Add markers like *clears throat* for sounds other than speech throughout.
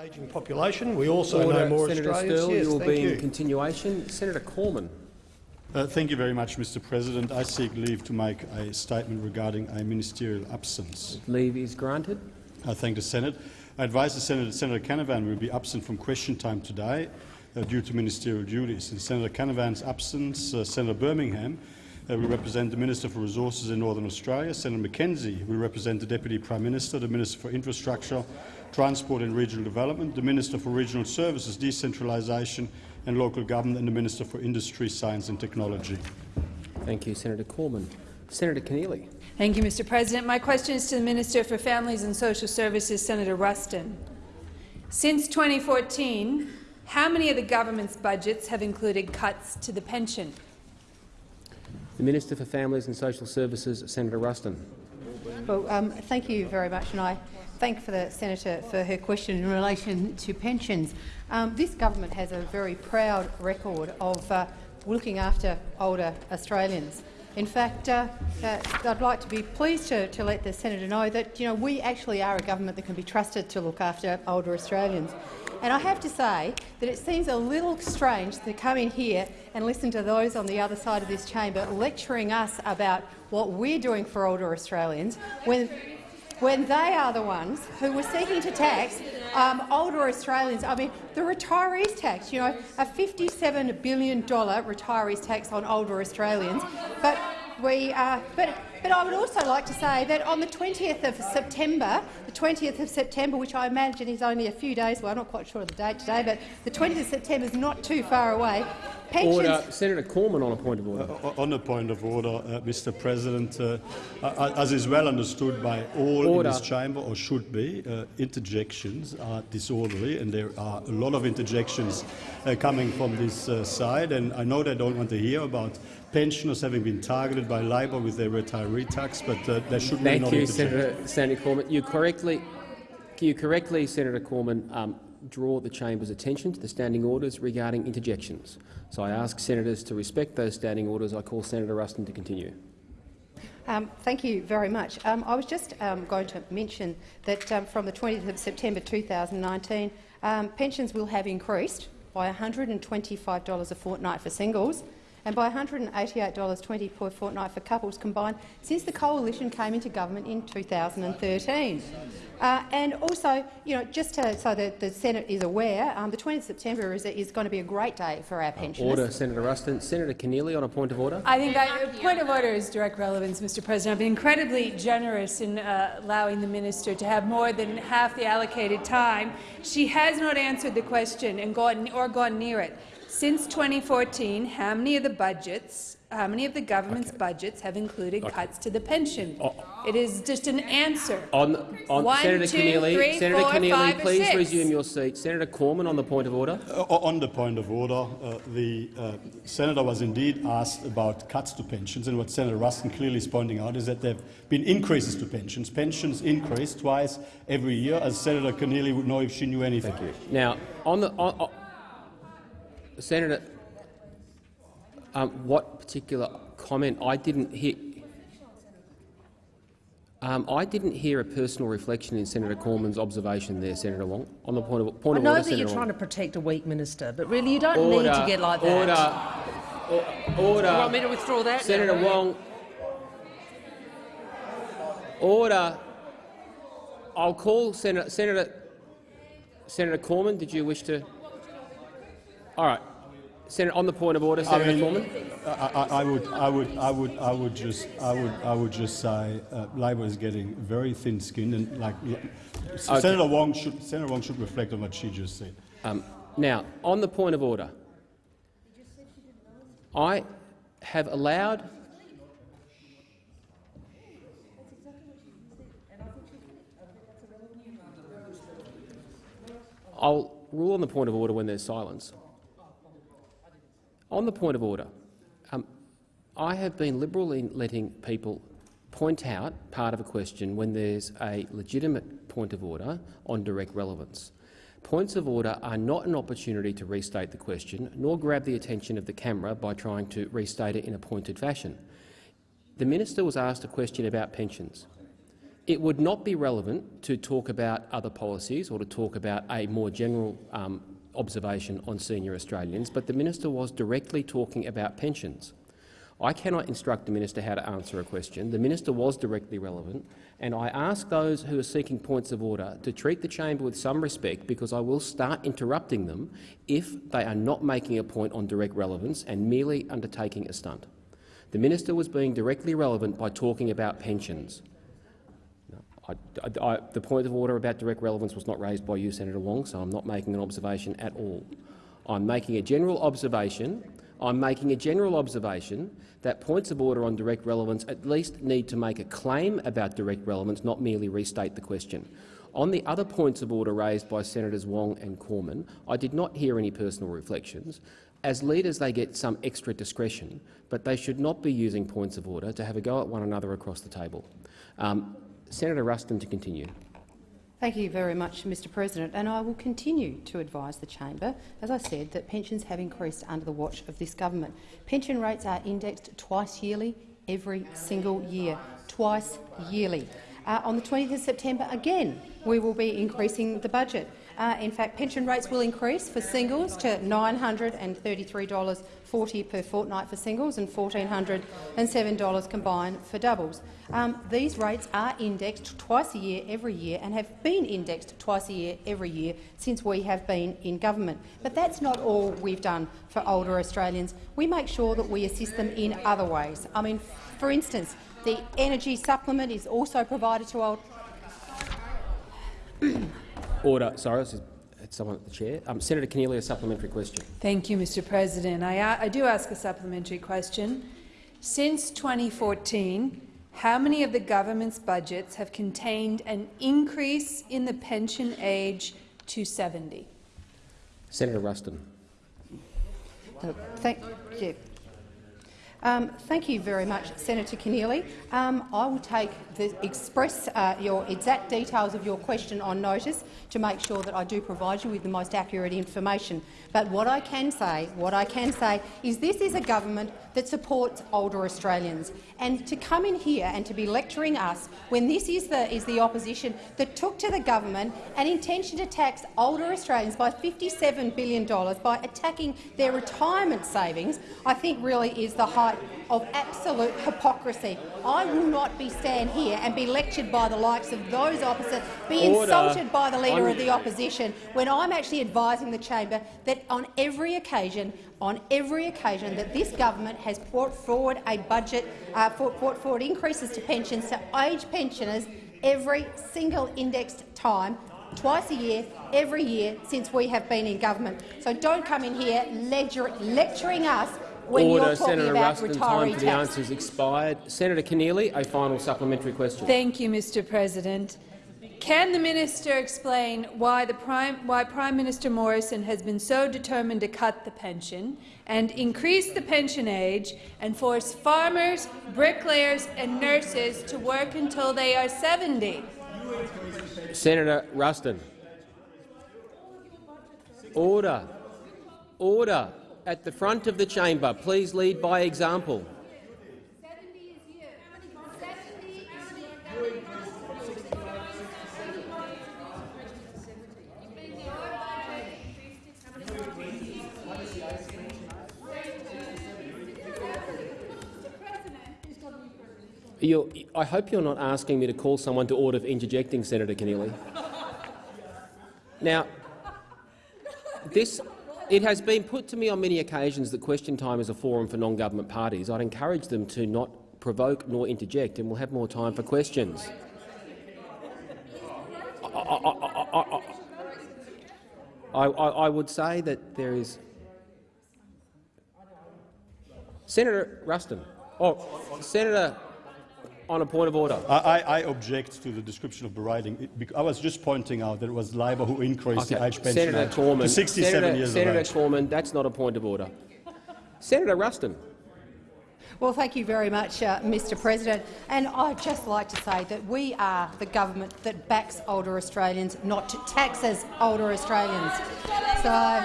Ageing population. We also Order, know more Senator Australians. Sterle, yes, you will thank be you. in continuation. Senator Cormann. Uh, thank you very much, Mr President. I seek leave to make a statement regarding a ministerial absence. Leave is granted. I thank the Senate. I advise the Senate that Senator Canavan will be absent from question time today uh, due to ministerial duties. In Senator Canavan's absence, uh, Senator Birmingham uh, will represent the Minister for Resources in Northern Australia. Senator McKenzie will represent the Deputy Prime Minister, the Minister for Infrastructure, Transport and Regional Development, the Minister for Regional Services, Decentralisation and Local Government and the Minister for Industry, Science and Technology. Thank you, Senator Cormann. Senator Keneally. Thank you, Mr. President. My question is to the Minister for Families and Social Services, Senator Ruston. Since 2014, how many of the government's budgets have included cuts to the pension? The Minister for Families and Social Services, Senator Ruston. Well, um, thank you very much, and I thank for the senator for her question in relation to pensions. Um, this government has a very proud record of uh, looking after older Australians. In fact, uh, uh, I'd like to be pleased to, to let the senator know that you know we actually are a government that can be trusted to look after older Australians. And I have to say that it seems a little strange to come in here and listen to those on the other side of this chamber lecturing us about what we're doing for older Australians when, when they are the ones who were seeking to tax um, older Australians. I mean, the retirees tax, you know, a $57 billion retirees tax on older Australians. But we, uh, but, but I would also like to say that on the 20th of September, the 20th of September, which I imagine is only a few days, well, I'm not quite sure of the date today, but the 20th of September is not too far away. Pensions, Order. Senator Cormann on a point of order. Uh, on a point of order, uh, Mr. President, uh, uh, as is well understood by all Order. in this chamber, or should be, uh, interjections are disorderly, and there are a lot of interjections uh, coming from this uh, side. And I know they don't want to hear about pensioners having been targeted by Labor with their retiree tax, but uh, they should really Thank not you. Senator, Senator Cormann. You correctly, you correctly, Senator Cormann, um, draw the chamber's attention to the standing orders regarding interjections. So I ask senators to respect those standing orders. I call Senator Ruston to continue. Um, thank you very much. Um, I was just um, going to mention that um, from the 20th of September 2019, um, pensions will have increased by $125 a fortnight for singles and by $188.20 per fortnight for couples combined since the coalition came into government in 2013. Uh, and also, you know, just to, so that the Senate is aware, um, the 20th of September is, is going to be a great day for our pensioners. Order, Senator Ruston. Senator Keneally on a point of order. I think I, point of order is direct relevance, Mr. President. I've been incredibly generous in uh, allowing the minister to have more than half the allocated time. She has not answered the question and gone or gone near it. Since 2014, how many of the budgets, how many of the government's budgets have included cuts to the pension? It is just an answer. On, on One, Senator two, Keneally, three, Senator four, Keneally, five, please six. resume your seat. Senator Cormann on the point of order. Uh, on the point of order, uh, the uh, senator was indeed asked about cuts to pensions, and what Senator Ruston clearly is pointing out is that there have been increases to pensions. Pensions increase twice every year, as Senator Keneally would know if she knew anything. Thank you. Now, on the on, on, Senator, um, what particular comment? I didn't hear. Um, I didn't hear a personal reflection in Senator Cormann's observation there, Senator Wong. On the point of point I of know order, that Senator you're Wong. trying to protect a weak minister, but really you don't order, need to get like that. Order. O- Order. You want me to withdraw that? Senator now? Wong. Order. I'll call Senator Senator Senator Cormann. Did you wish to? All right. Senator, on the point of order, Senator I mean, Cormann. I, I, I would, I would, I would, I would just, I would, I would just say, uh, Labor is getting very thin-skinned, and like Senator Wong should, Senator Wong should reflect on what she just said. Um, now, on the point of order, I have allowed I'll rule on the point of order when there's silence. On the point of order, um, I have been liberal in letting people point out part of a question when there's a legitimate point of order on direct relevance. Points of order are not an opportunity to restate the question, nor grab the attention of the camera by trying to restate it in a pointed fashion. The minister was asked a question about pensions. It would not be relevant to talk about other policies or to talk about a more general um, observation on senior Australians, but the minister was directly talking about pensions. I cannot instruct the minister how to answer a question. The minister was directly relevant, and I ask those who are seeking points of order to treat the chamber with some respect because I will start interrupting them if they are not making a point on direct relevance and merely undertaking a stunt. The minister was being directly relevant by talking about pensions. I, I, the point of order about direct relevance was not raised by you, Senator Wong, so I'm not making an observation at all. I'm making a general observation. I'm making a general observation that points of order on direct relevance at least need to make a claim about direct relevance, not merely restate the question. On the other points of order raised by Senators Wong and Cormann, I did not hear any personal reflections. As leaders, they get some extra discretion, but they should not be using points of order to have a go at one another across the table. Um, Senator Ruston to continue. Thank you very much, Mr President, and I will continue to advise the chamber, as I said, that pensions have increased under the watch of this government. Pension rates are indexed twice yearly, every single year, twice yearly. Uh, on the 20th of September, again, we will be increasing the budget. Uh, in fact, pension rates will increase for singles to $933.40 per fortnight for singles and $1,407 combined for doubles. Um, these rates are indexed twice a year every year and have been indexed twice a year every year since we have been in government. But that's not all we've done for older Australians. We make sure that we assist them in other ways. I mean, for instance, the energy supplement is also provided to old *clears throat* Order. Sorry, this is it's someone at the chair. Um, Senator Keneally, a supplementary question. Thank you, Mr President. I, I do ask a supplementary question. Since 2014, how many of the government's budgets have contained an increase in the pension age to 70? Senator Ruston. Uh, thank you. Um, thank you very much, Senator Keneally. Um, I will take the express uh, your exact details of your question on notice to make sure that I do provide you with the most accurate information. But what I can say, what I can say, is this is a government that supports older Australians, and to come in here and to be lecturing us when this is the is the opposition that took to the government an intention to tax older Australians by $57 billion by attacking their retirement savings, I think really is the height of absolute hypocrisy. I will not be stand here and be lectured by the likes of those opposite, be Order. insulted by the Leader I'm of the Opposition, when I'm actually advising the chamber that on every occasion on every occasion that this government has brought forward a budget, uh, brought forward increases to pensions to age pensioners every single indexed time, twice a year, every year since we have been in government. So don't come in here lecturing us when Order. you're talking Senator about Ruston, time for the tax. answers expired. Senator Keneally, a final supplementary question. Thank you, Mr President. Can the minister explain why, Prime, why Prime Minister Morrison has been so determined to cut the pension and increase the pension age and force farmers, bricklayers and nurses to work until they are 70? Senator Ruston. Order. Order. At the front of the chamber, please lead by example. You're, I hope you're not asking me to call someone to order for interjecting, Senator Keneally. Now, this, it has been put to me on many occasions that question time is a forum for non-government parties. I'd encourage them to not provoke nor interject, and we'll have more time for questions. I, I, I, I would say that there is Senator Ruston. Oh, Senator on a point of order. I, I, I object to the description of berating. It, I was just pointing out that it was Labor who increased the age pension Senator age Cormann, to 67 Senator, years Senator of age. Cormann, that's not a point of order. Senator Ruston. Well, thank you very much, uh, Mr President. And I'd just like to say that we are the government that backs older Australians, not taxes older Australians. So,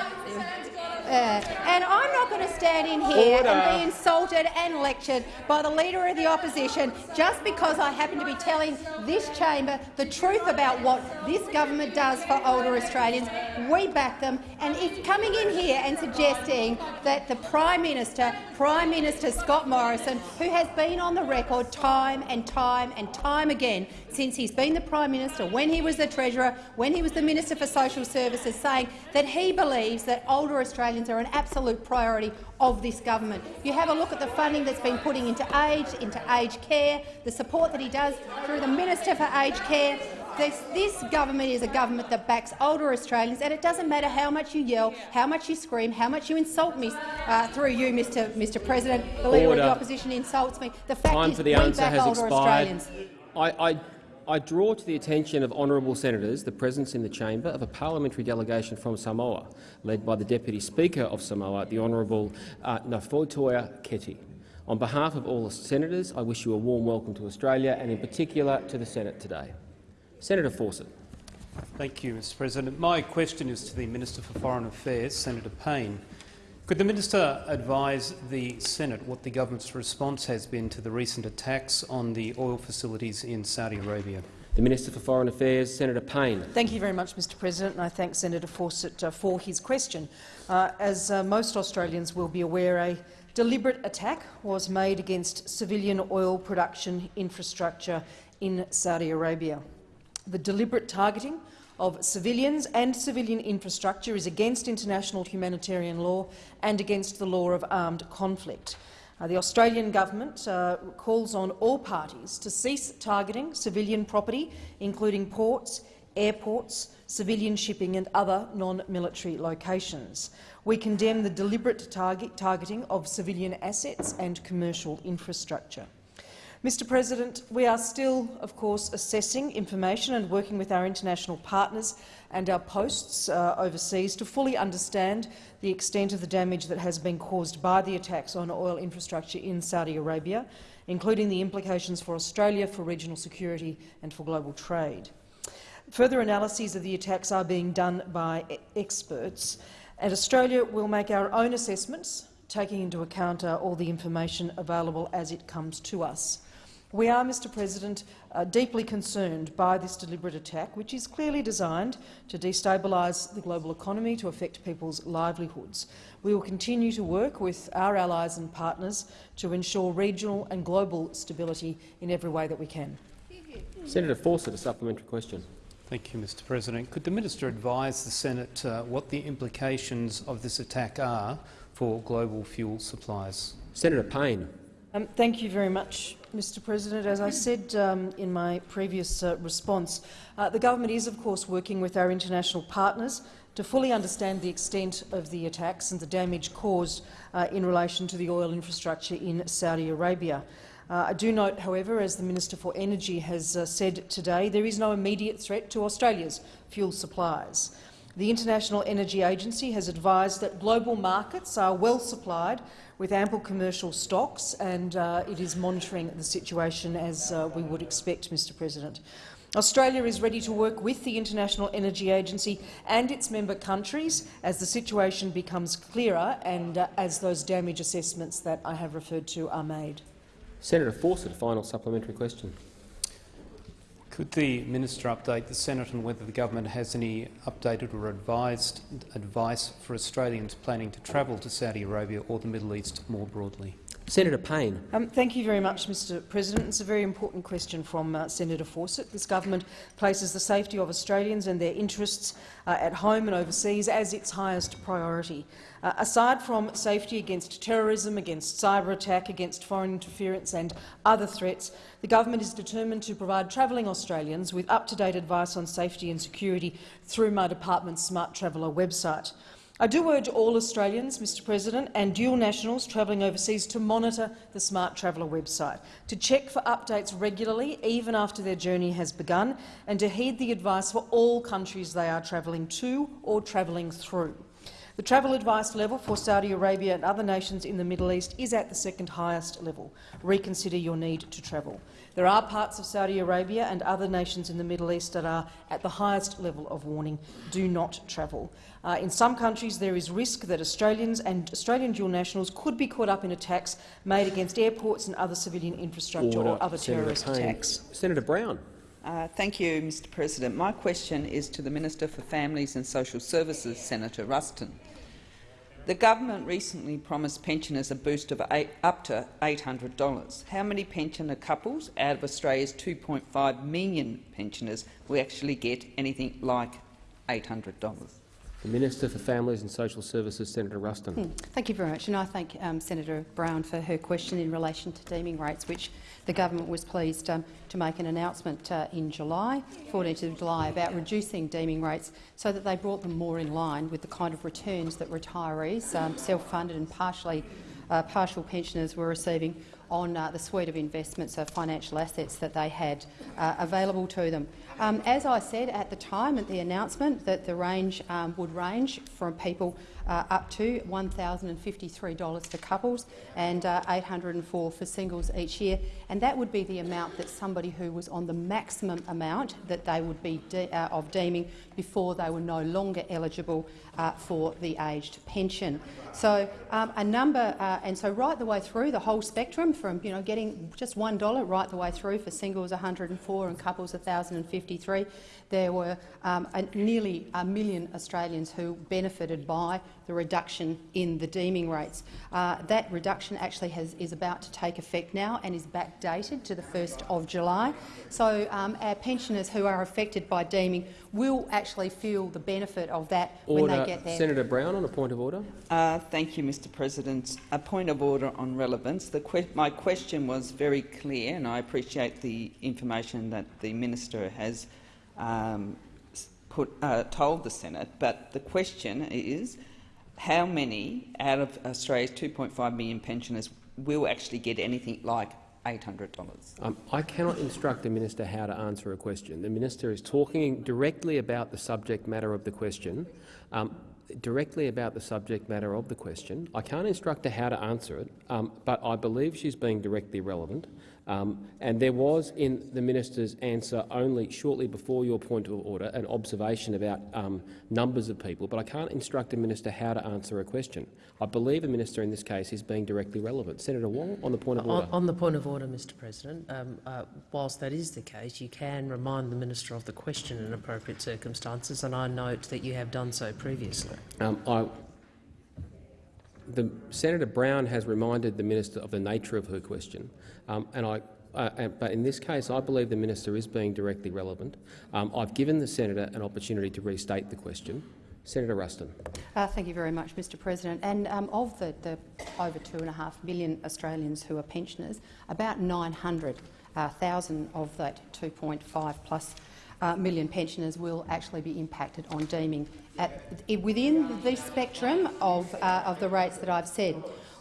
Uh, and I'm not going to stand in here Order. and be insulted and lectured by the Leader of the Opposition just because I happen to be telling this chamber the truth about what this government does for older Australians. We back them, and if coming in here and suggesting that the Prime Minister, Prime Minister Scott Morrison, who has been on the record time and time and time again since he's been the Prime Minister, when he was the Treasurer, when he was the Minister for Social Services, saying that he believes that older Australians are an absolute priority of this government. You have a look at the funding that's been putting into aged, into aged care, the support that he does through the Minister for Aged Care. This, this government is a government that backs older Australians, and it doesn't matter how much you yell, how much you scream, how much you insult me uh, through you, Mr. Mr. President. The Leader of the Opposition insults me. The fact Time is for the we answer back has older expired. Australians. I, I, I draw to the attention of honourable senators the presence in the chamber of a parliamentary delegation from Samoa, led by the Deputy Speaker of Samoa, the Honourable uh, Nafoitoa Keti. On behalf of all the senators, I wish you a warm welcome to Australia and in particular to the Senate today. Senator Fawcett. Thank you, Mr President. My question is to the Minister for Foreign Affairs, Senator Payne. Could the minister advise the Senate what the government's response has been to the recent attacks on the oil facilities in Saudi Arabia? The Minister for Foreign Affairs, Senator Payne. Thank you very much, Mr President, and I thank Senator Fawcett uh, for his question. Uh, as uh, most Australians will be aware, a deliberate attack was made against civilian oil production infrastructure in Saudi Arabia. The deliberate targeting of civilians and civilian infrastructure is against international humanitarian law and against the law of armed conflict. Uh, the Australian government uh, calls on all parties to cease targeting civilian property, including ports, airports, civilian shipping and other non-military locations. We condemn the deliberate target targeting of civilian assets and commercial infrastructure. Mr President, we are still, of course, assessing information and working with our international partners and our posts uh, overseas to fully understand the extent of the damage that has been caused by the attacks on oil infrastructure in Saudi Arabia, including the implications for Australia, for regional security and for global trade. Further analyses of the attacks are being done by e experts, and Australia will make our own assessments, taking into account uh, all the information available as it comes to us. We are, Mr President, uh, deeply concerned by this deliberate attack, which is clearly designed to destabilise the global economy, to affect people's livelihoods. We will continue to work with our allies and partners to ensure regional and global stability in every way that we can. Senator Fawcett, a supplementary question. Thank you, Mr President. Could the minister advise the Senate uh, what the implications of this attack are for global fuel supplies? Senator Payne. Um, thank you very much, Mr President. As I said um, in my previous uh, response, uh, the government is, of course, working with our international partners to fully understand the extent of the attacks and the damage caused uh, in relation to the oil infrastructure in Saudi Arabia. Uh, I do note, however, as the Minister for Energy has uh, said today, there is no immediate threat to Australia's fuel supplies. The International Energy Agency has advised that global markets are well supplied with ample commercial stocks, and uh, it is monitoring the situation as uh, we would expect, Mr President. Australia is ready to work with the International Energy Agency and its member countries as the situation becomes clearer and uh, as those damage assessments that I have referred to are made. Senator Fawcett, a final supplementary question. Could the minister update the Senate on whether the government has any updated or advised advice for Australians planning to travel to Saudi Arabia or the Middle East more broadly? Senator Payne. Um, thank you very much, Mr President. It's a very important question from uh, Senator Fawcett. This government places the safety of Australians and their interests uh, at home and overseas as its highest priority. Uh, aside from safety against terrorism, against cyber attack, against foreign interference and other threats, the government is determined to provide travelling Australians with up-to-date advice on safety and security through my department's Smart Traveller website. I do urge all Australians, Mr President, and dual nationals travelling overseas to monitor the Smart Traveller website, to check for updates regularly, even after their journey has begun, and to heed the advice for all countries they are travelling to or travelling through. The travel advice level for Saudi Arabia and other nations in the Middle East is at the second highest level. Reconsider your need to travel. There are parts of Saudi Arabia and other nations in the Middle East that are at the highest level of warning. Do not travel. Uh, in some countries, there is risk that Australians and Australian dual nationals could be caught up in attacks made against airports and other civilian infrastructure Order. or other Senator terrorist Payne. attacks. Senator Brown. Uh, thank you, Mr President. My question is to the Minister for Families and Social Services, Senator Ruston. The government recently promised pensioners a boost of eight, up to $800. How many pensioner couples out of Australia's 2.5 million pensioners will actually get anything like $800? The Minister for Families and Social Services, Senator Ruston. Thank you very much, and I thank um, Senator Brown for her question in relation to deeming rates, which the government was pleased um, to make an announcement uh, in July, 14th of July, about reducing deeming rates so that they brought them more in line with the kind of returns that retirees, um, self-funded and partially uh, partial pensioners were receiving on uh, the suite of investments of financial assets that they had uh, available to them. Um, as I said at the time at the announcement, that the range um, would range from people uh, up to $1,053 for couples and uh, $804 for singles each year, and that would be the amount that somebody who was on the maximum amount that they would be de uh, of deeming before they were no longer eligible uh, for the aged pension. So um, a number, uh, and so right the way through the whole spectrum, from you know getting just one dollar right the way through for singles 104 and couples 1,053, there were um, a, nearly a million Australians who benefited by the reduction in the deeming rates. Uh, that reduction actually has, is about to take effect now and is backdated to the 1st of July. So um, our pensioners who are affected by deeming will actually feel the benefit of that Order. when they get there. Senator Brown on a point of order. Uh, thank you, Mr President. A point of order on relevance. Que my question was very clear, and I appreciate the information that the minister has um, put, uh, told the Senate. But the question is, how many out of Australia's 2.5 million pensioners will actually get anything like $800? Um, I cannot instruct the minister how to answer a question. The minister is talking directly about the subject matter of the question. Um, directly about the subject matter of the question. I can't instruct her how to answer it, um, but I believe she's being directly relevant. Um, and there was in the minister's answer only shortly before your point of order an observation about um, numbers of people, but I can't instruct a minister how to answer a question. I believe a minister in this case is being directly relevant. Senator Wong, on the point of order. On, on the point of order, Mr President, um, uh, whilst that is the case, you can remind the minister of the question in appropriate circumstances, and I note that you have done so previously. Um, I, the, Senator Brown has reminded the minister of the nature of her question, um, and I, uh, but in this case, I believe the minister is being directly relevant. Um, I've given the senator an opportunity to restate the question. Senator Ruston. Uh, thank you very much, Mr President. And um, of the, the over 2.5 million Australians who are pensioners, about 900,000 of that 2.5 plus uh, million pensioners will actually be impacted on deeming at, within the spectrum of, uh, of the rates that I've said.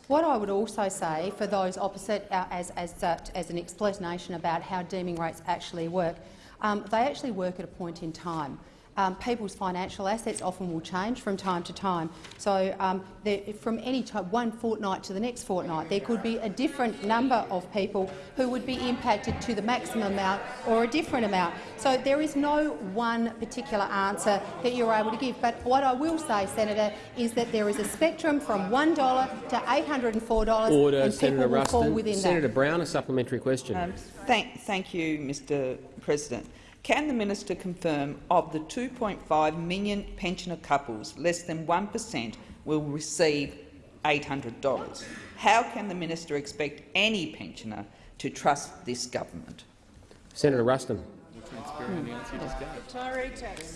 What I would also say for those opposite, uh, as, as, uh, as an explanation about how deeming rates actually work, um, they actually work at a point in time. Um, people's financial assets often will change from time to time. So um, there, from any time, one fortnight to the next fortnight, there could be a different number of people who would be impacted to the maximum amount or a different amount. So there is no one particular answer that you're able to give. But what I will say, Senator, is that there is a spectrum from $1 to $804 Order, and Senator people will fall within Senator that. Senator Brown, a supplementary question. Um, thank, thank you, Mr President. Can the minister confirm of the 2.5 million pensioner couples, less than 1 per cent will receive $800? How can the minister expect any pensioner to trust this government? Senator Ruston.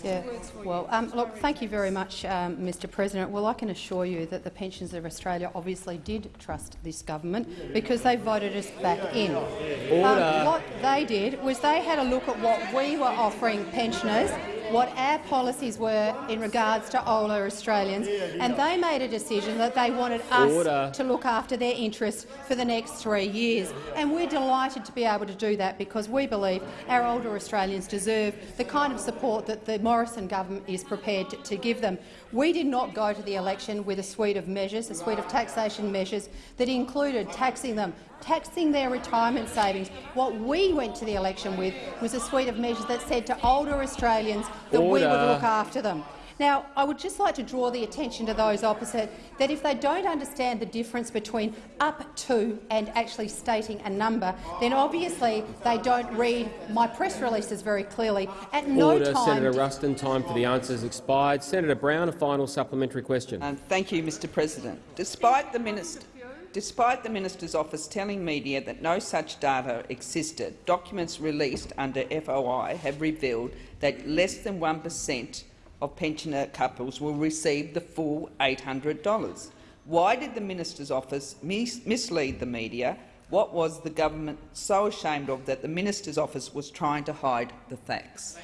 Yeah. Well, um, look, thank you very much, um, Mr President. Well, I can assure you that the Pensioners of Australia obviously did trust this government because they voted us back in. Um, what they did was they had a look at what we were offering pensioners what our policies were in regards to older Australians, and they made a decision that they wanted us Order. to look after their interests for the next three years. And we're delighted to be able to do that because we believe our older Australians deserve the kind of support that the Morrison government is prepared to, give them. We did not go to the election with a suite of measures, a suite of taxation measures that included taxing them, taxing their retirement savings. What we went to the election with was a suite of measures that said to older Australians that we would look after them. Now, I would just like to draw the attention to those opposite that if they don't understand the difference between up to and actually stating a number, then obviously they don't read my press releases very clearly. At no Order, time Senator Ruston. Time for the answers expired. Senator Brown, a final supplementary question. Um, thank you, Mr President. Despite the, minister, despite the minister's office telling media that no such data existed, documents released under FOI have revealed that less than 1 per cent of pensioner couples will receive the full $800. Why did the minister's office mis mislead the media? What was the government so ashamed of that the minister's office was trying to hide the facts?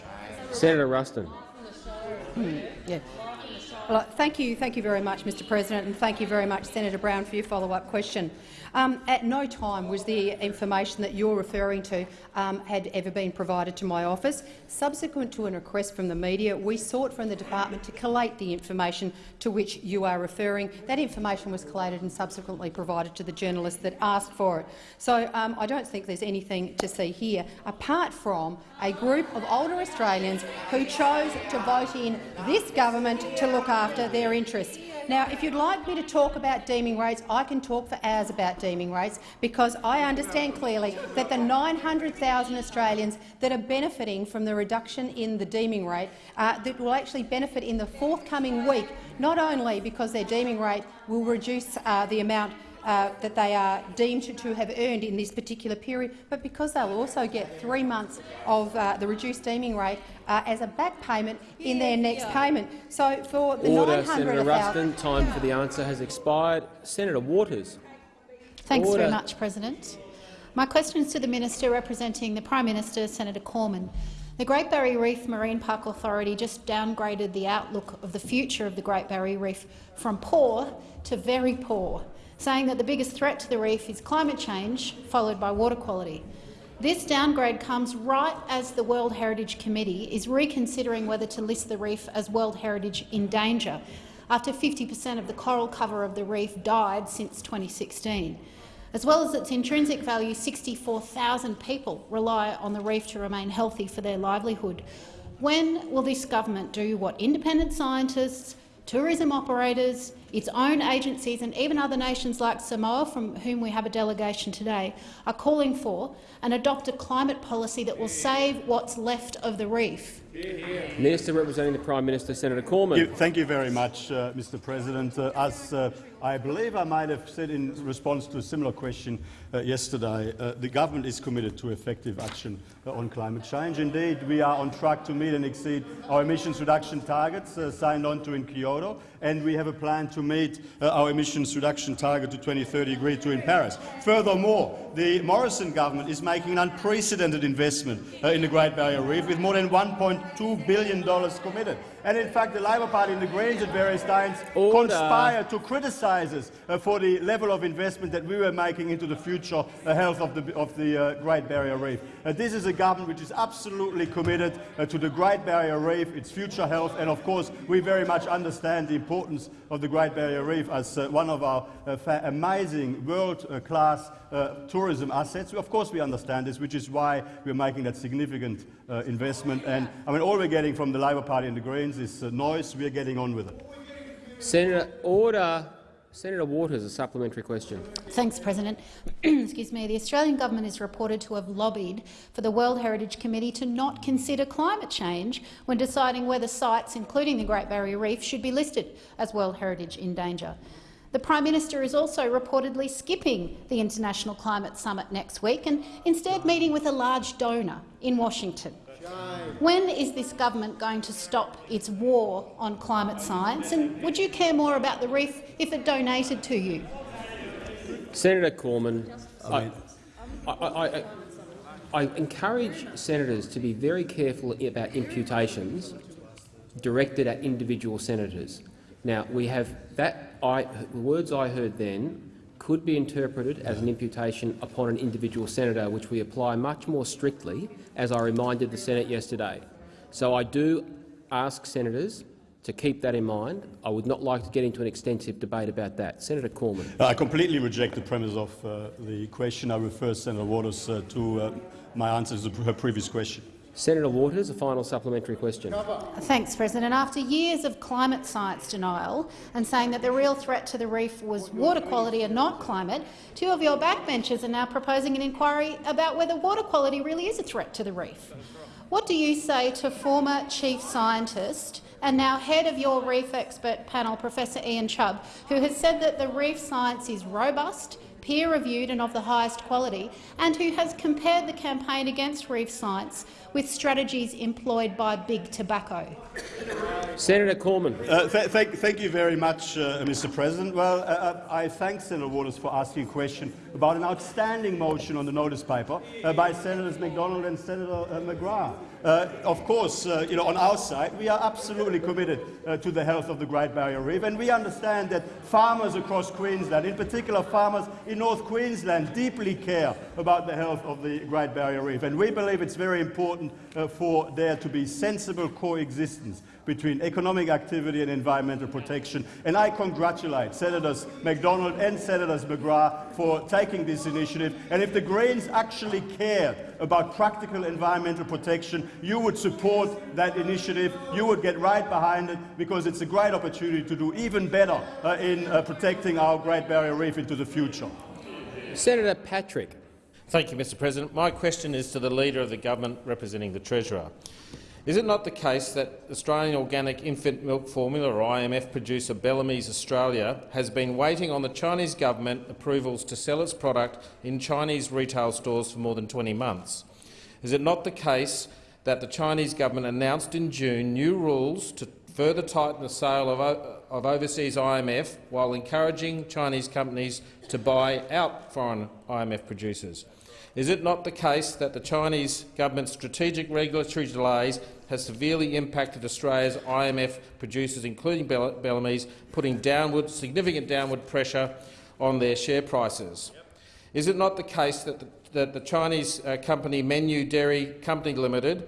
Senator Ruston. Hmm, yeah. Well, thank you, thank you very much, Mr. President, and thank you very much, Senator Brown, for your follow-up question. Um, at no time was the information that you're referring to um, had ever been provided to my office. Subsequent to a request from the media, we sought from the department to collate the information to which you are referring. That information was collated and subsequently provided to the journalists that asked for it. So um, I don't think there's anything to see here, apart from a group of older Australians who chose to vote in this government to look their interests. Now, if you'd like me to talk about deeming rates, I can talk for hours about deeming rates because I understand clearly that the 900,000 Australians that are benefiting from the reduction in the deeming rate uh, that will actually benefit in the forthcoming week, not only because their deeming rate will reduce uh, the amount uh, that they are deemed to, to have earned in this particular period, but because they'll also get three months of uh, the reduced deeming rate uh, as a back payment in their next payment. So for the Order, Senator of our- Ruston. Time for the answer has expired. Senator Waters. Thanks Order. very much, President. My question is to the Minister representing the Prime Minister, Senator Cormann. The Great Barrier Reef Marine Park Authority just downgraded the outlook of the future of the Great Barrier Reef from poor to very poor, saying that the biggest threat to the reef is climate change, followed by water quality. This downgrade comes right as the World Heritage Committee is reconsidering whether to list the reef as World Heritage in danger, after 50 per cent of the coral cover of the reef died since 2016. As well as its intrinsic value, 64,000 people rely on the reef to remain healthy for their livelihood. When will this government do what independent scientists, tourism operators, its own agencies and even other nations like Samoa, from whom we have a delegation today, are calling for and adopt a climate policy that will save what's left of the reef? Minister representing the Prime Minister, Senator Cormann. Thank you, thank you very much, uh, Mr. President. Uh, as uh, I believe I might have said in response to a similar question uh, yesterday, uh, the government is committed to effective action on climate change. Indeed, we are on track to meet and exceed our emissions reduction targets uh, signed on to in Kyoto, and we have a plan to meet uh, our emissions reduction target to 2030 agreed to in Paris. Furthermore, the Morrison government is making an unprecedented investment uh, in the Great Barrier Reef with more than $1.2 billion committed. And in fact, the Labor Party and the Greens at various times Order. conspire to criticise us uh, for the level of investment that we were making into the future uh, health of the, of the uh, Great Barrier Reef. This is a government which is absolutely committed uh, to the Great Barrier Reef, its future health, and of course we very much understand the importance of the Great Barrier Reef as uh, one of our uh, amazing world-class uh, tourism assets. Of course we understand this, which is why we're making that significant uh, investment. And I mean, all we're getting from the Labor Party and the Greens is noise. We're getting on with it. Senator Order. Senator Waters, a supplementary question. Thanks, President. *clears throat* Excuse me. The Australian government is reported to have lobbied for the World Heritage Committee to not consider climate change when deciding whether sites, including the Great Barrier Reef, should be listed as World Heritage in danger. The Prime Minister is also reportedly skipping the International Climate Summit next week and instead meeting with a large donor in Washington. When is this government going to stop its war on climate science, and would you care more about the reef if it donated to you? Senator Cormann, I, I, I, I encourage senators to be very careful about imputations directed at individual senators. Now, we have that I, the words I heard then could be interpreted as an imputation upon an individual senator, which we apply much more strictly, as I reminded the Senate yesterday. So I do ask senators to keep that in mind. I would not like to get into an extensive debate about that. Senator Cormann. I completely reject the premise of uh, the question. I refer Senator Waters uh, to uh, my answer to her previous question. Senator Waters, a final supplementary question. Thanks, President. After years of climate science denial and saying that the real threat to the reef was water quality and not climate, two of your backbenchers are now proposing an inquiry about whether water quality really is a threat to the reef. What do you say to former chief scientist and now head of your reef expert panel, Professor Ian Chubb, who has said that the reef science is robust, peer-reviewed and of the highest quality, and who has compared the campaign against reef science with strategies employed by big tobacco? Senator Cormann. Uh, th th thank you very much, uh, Mr. President. Well, uh, uh, I thank Senator Waters for asking a question about an outstanding motion on the notice paper uh, by Senators McDonald and Senator uh, McGrath. Uh, of course, uh, you know, on our side, we are absolutely committed uh, to the health of the Great Barrier Reef, and we understand that farmers across Queensland, in particular farmers in North Queensland, deeply care about the health of the Great Barrier Reef. And we believe it's very important uh, for there to be sensible coexistence between economic activity and environmental protection. And I congratulate Senators McDonald and Senators McGrath for taking this initiative. And if the Greens actually cared about practical environmental protection, you would support that initiative. You would get right behind it because it's a great opportunity to do even better uh, in uh, protecting our Great Barrier Reef into the future. Senator Patrick. Thank you, Mr President. My question is to the Leader of the Government representing the Treasurer. Is it not the case that Australian organic infant milk formula, or IMF producer Bellamy's Australia, has been waiting on the Chinese government approvals to sell its product in Chinese retail stores for more than 20 months? Is it not the case that the Chinese government announced in June new rules to further tighten the sale of, of overseas IMF while encouraging Chinese companies to buy out foreign IMF producers? Is it not the case that the Chinese government's strategic regulatory delays has severely impacted Australia's IMF producers, including Bellamy's, putting downward, significant downward pressure on their share prices? Is it not the case that the, that the Chinese uh, company Mengniu Dairy Company Limited,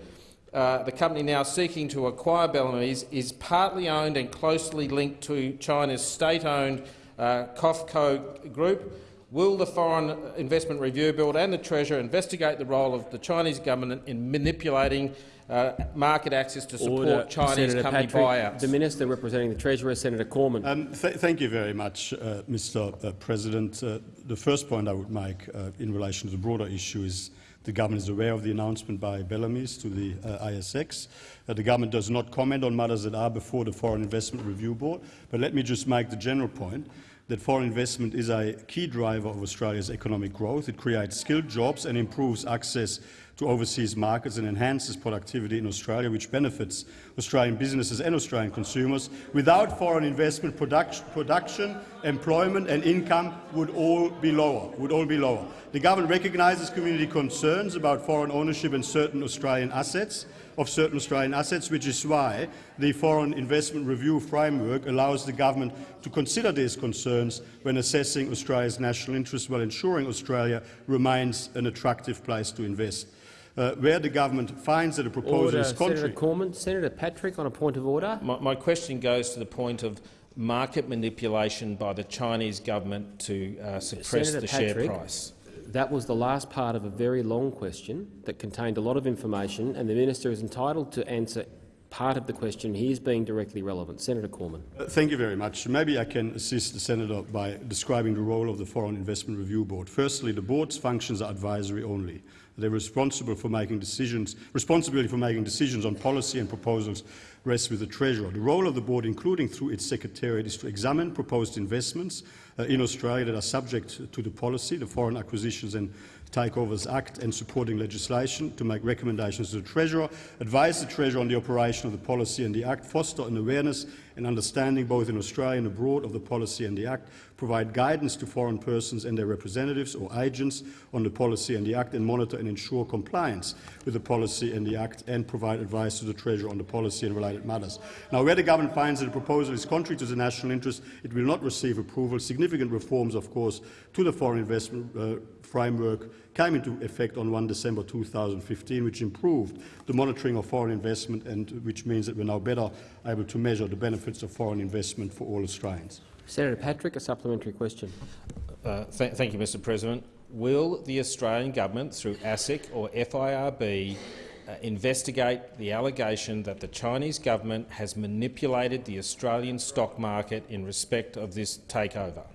uh, the company now seeking to acquire Bellamy's, is partly owned and closely linked to China's state-owned uh, COFCO Group, Will the Foreign Investment Review Board and the Treasurer investigate the role of the Chinese government in manipulating uh, market access to support Order. Chinese Senator company Patrick, buyouts? The Minister representing the Treasurer, Senator Cormann. Um, th thank you very much, uh, Mr. Uh, President. Uh, the first point I would make uh, in relation to the broader issue is the government is aware of the announcement by Bellamy's to the uh, ASX. Uh, the government does not comment on matters that are before the Foreign Investment Review Board. But let me just make the general point that foreign investment is a key driver of Australia's economic growth. It creates skilled jobs and improves access to overseas markets and enhances productivity in Australia, which benefits Australian businesses and Australian consumers. Without foreign investment, production, production, employment and income would all be lower. Would all be lower. The government recognises community concerns about foreign ownership in certain Australian assets of certain Australian assets, which is why the Foreign Investment Review Framework allows the government to consider these concerns when assessing Australia's national interests while ensuring Australia remains an attractive place to invest. Uh, where the government finds that a proposal order. is contrary— Senator Cormann. Senator Patrick on a point of order. My, my, question goes to the point of market manipulation by the Chinese government to uh, suppress Senator the Patrick, share price. That was the last part of a very long question that contained a lot of information, and the minister is entitled to answer part of the question. He is being directly relevant. Senator Cormann. Uh, thank you very much. Maybe I can assist the senator by describing the role of the Foreign Investment Review Board. Firstly, the board's functions are advisory only. They're responsible for making decisions, responsibility for making decisions on policy and proposals rests with the Treasurer. The role of the board, including through its secretariat, is to examine proposed investments Uh, in Australia that are subject to the policy, the Foreign Acquisitions and Takeovers Act and supporting legislation, to make recommendations to the Treasurer, advise the Treasurer on the operation of the policy and the Act, foster an awareness and understanding both in Australia and abroad of the policy and the Act, provide guidance to foreign persons and their representatives or agents on the policy and the Act, and monitor and ensure compliance with the policy and the Act, and provide advice to the Treasurer on the policy and related matters. Now, where the government finds that the proposal is contrary to the national interest, it will not receive approval. Significant reforms, of course, to the foreign investment uh, framework came into effect on 1 December 2015, which improved the monitoring of foreign investment and which means that we're now better able to measure the benefits of foreign investment for all Australians. Senator Patrick, a supplementary question. Uh, th thank you, Mr President. Will the Australian government, through ASIC or FIRB, uh, investigate the allegation that the Chinese government has manipulated the Australian stock market in respect of this takeover?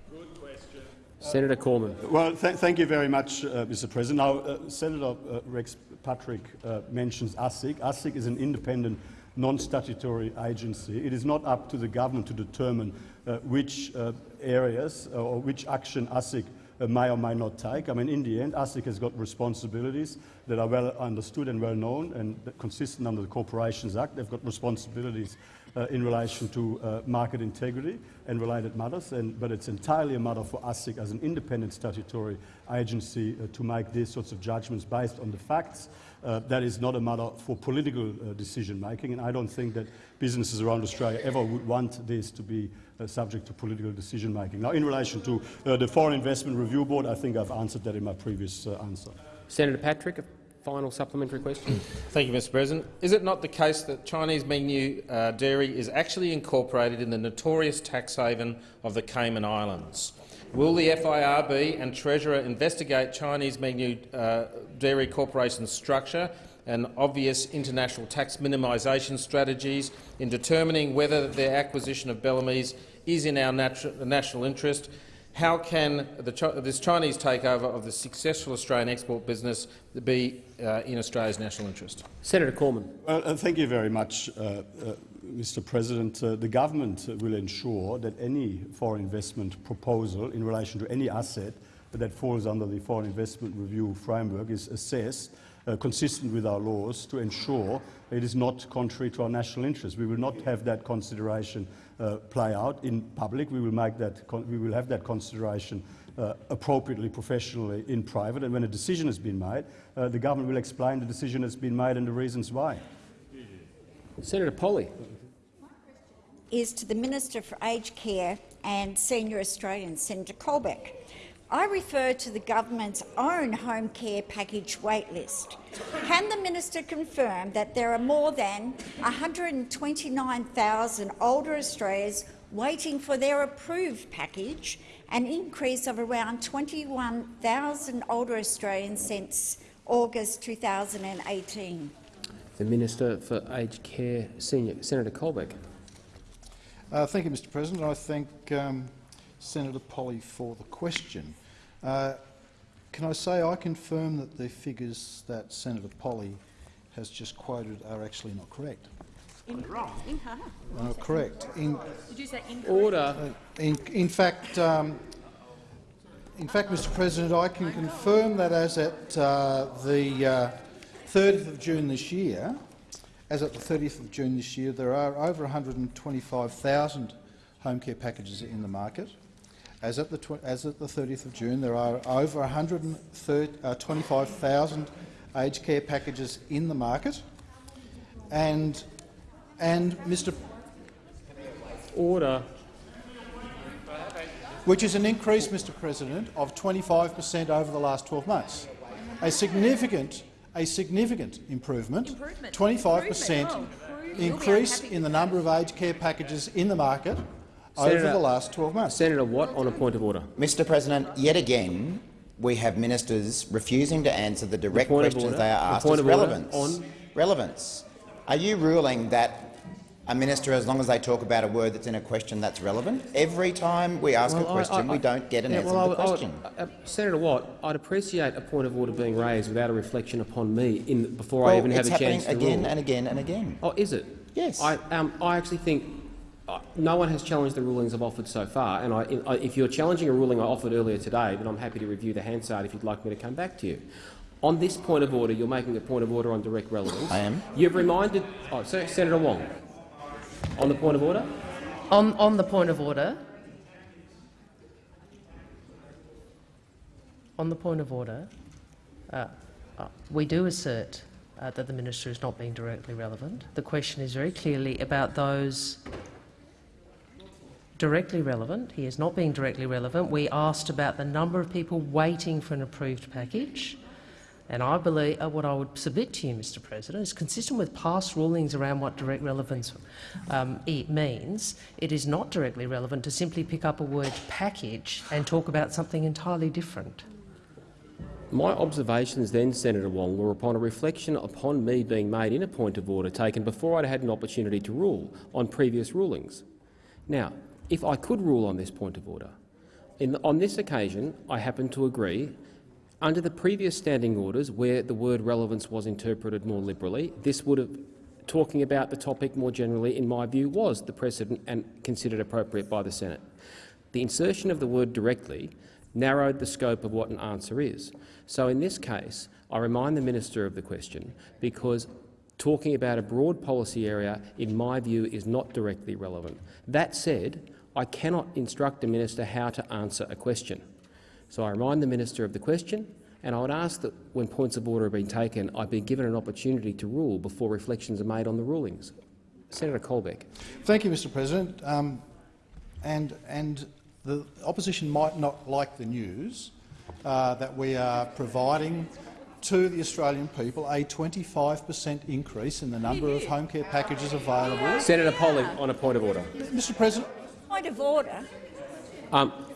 Senator Cormann. Well, th thank you very much, uh, Mr. President. Now, uh, Senator uh, Rex Patrick uh, mentions ASIC. ASIC is an independent, non-statutory agency. It is not up to the government to determine uh, which uh, areas or which action ASIC may or may not take. I mean, in the end, ASIC has got responsibilities that are well understood and well known and consistent under the Corporations Act. They've got responsibilities uh, in relation to uh, market integrity and related matters, and, but it's entirely a matter for ASIC as an independent statutory agency uh, to make these sorts of judgments based on the facts. Uh, that is not a matter for political uh, decision making, and I don't think that businesses around Australia ever would want this to be uh, subject to political decision making. Now, in relation to the Foreign Investment Review Board, I think I've answered that in my previous answer. Senator Patrick, final supplementary question. Thank you, Mr President. Is it not the case that Chinese Mengniu uh, dairy is actually incorporated in the notorious tax haven of the Cayman Islands? Will the FIRB and Treasurer investigate Chinese Mengniu uh, dairy corporation structure and obvious international tax minimisation strategies in determining whether their acquisition of Bellamy's is in our national interest how can the, this Chinese takeover of the successful Australian export business be uh, in Australia's national interest? Senator Cormann. Well, uh, thank you very much, uh, uh Mr President. Uh, the government will ensure that any foreign investment proposal in relation to any asset that falls under the Foreign Investment Review framework is assessed uh, consistent with our laws to ensure it is not contrary to our national interest. We will not have that consideration uh, play out in public. We will, make that we will have that consideration uh, appropriately, professionally in private. And when a decision has been made, uh, the government will explain the decision that has been made and the reasons why. Senator Polley. Is to the Minister for Aged Care and Senior Australians, Senator Colbeck. I refer to the government's own home care package waitlist. Can the minister confirm that there are more than 129,000 older Australians waiting for their approved package, an increase of around 21,000 older Australians since August 2018? The Minister for Aged Care, Senior Senator Colbeck. Uh, thank you, Mr President. I thank um, Senator Polley for the question. Uh, can I say I confirm that the figures that Senator Polley has just quoted are actually not correct? Incorrect. Uh, correct. In, Did you say incorrect? Order. Uh, in, in, fact, um, in fact, Mr. President, I can confirm that as at uh, the 30th uh, of June this year, as at the 30th of June this year, there are over 125,000 home care packages in the market. As at the, as at the 30th of June, there are over 125,000 uh, aged care packages in the market, and and Mr. Order. Which is an increase, Mr. President, of 25 per cent over the last 12 months. A significant, a significant improvement. improvement. 25 per cent oh, increase in the number of aged care packages in the market Senator, over the last 12 months. Senator Watt, on a point of order. Mr President, yet again we have ministers refusing to answer the direct the questions they are asked the as relevance. On relevance. Are you ruling that a minister, as long as they talk about a word that's in a question that's relevant, every time we ask well, a question, I, I, we don't get an yeah, answer well, to the question? uh, Senator Watt, I'd appreciate a point of order being raised without a reflection upon me in, before well, I even have a chance to again rule. and again and again. Oh, is it? Yes. I, um, I actually think uh, no one has challenged the rulings I've offered so far, and I, if you're challenging a ruling I offered earlier today, then I'm happy to review the Hansard if you'd like me to come back to you. On this point of order, you're making a point of order on direct relevance. I am. You've reminded oh, Senator Wong. On the point of order. On, on the point of order. On the point of order, uh, uh, we do assert uh, that the minister is not being directly relevant. The question is very clearly about those directly relevant. He is not being directly relevant. We asked about the number of people waiting for an approved package. And I believe uh, what I would submit to you, Mr President, is consistent with past rulings around what direct relevance um, it means. It is not directly relevant to simply pick up a word package and talk about something entirely different. My observations then, Senator Wong, were upon a reflection upon me being made in a point of order taken before I'd had an opportunity to rule on previous rulings. Now, if I could rule on this point of order, in, on this occasion I happen to agree under the previous standing orders, where the word relevance was interpreted more liberally, this would have, talking about the topic more generally, in my view, was the precedent and considered appropriate by the Senate. The insertion of the word directly narrowed the scope of what an answer is. So in this case, I remind the minister of the question because talking about a broad policy area, in my view, is not directly relevant. That said, I cannot instruct a minister how to answer a question. So I remind the minister of the question, and I would ask that when points of order have been taken, I be given an opportunity to rule before reflections are made on the rulings. Senator Colbeck. Thank you, Mr President. Um, and, and the opposition might not like the news uh, that we are providing to the Australian people a 25 per cent increase in the number of home care packages available. Senator Polley, on a point of order. Mr President. Point of order. Um, I,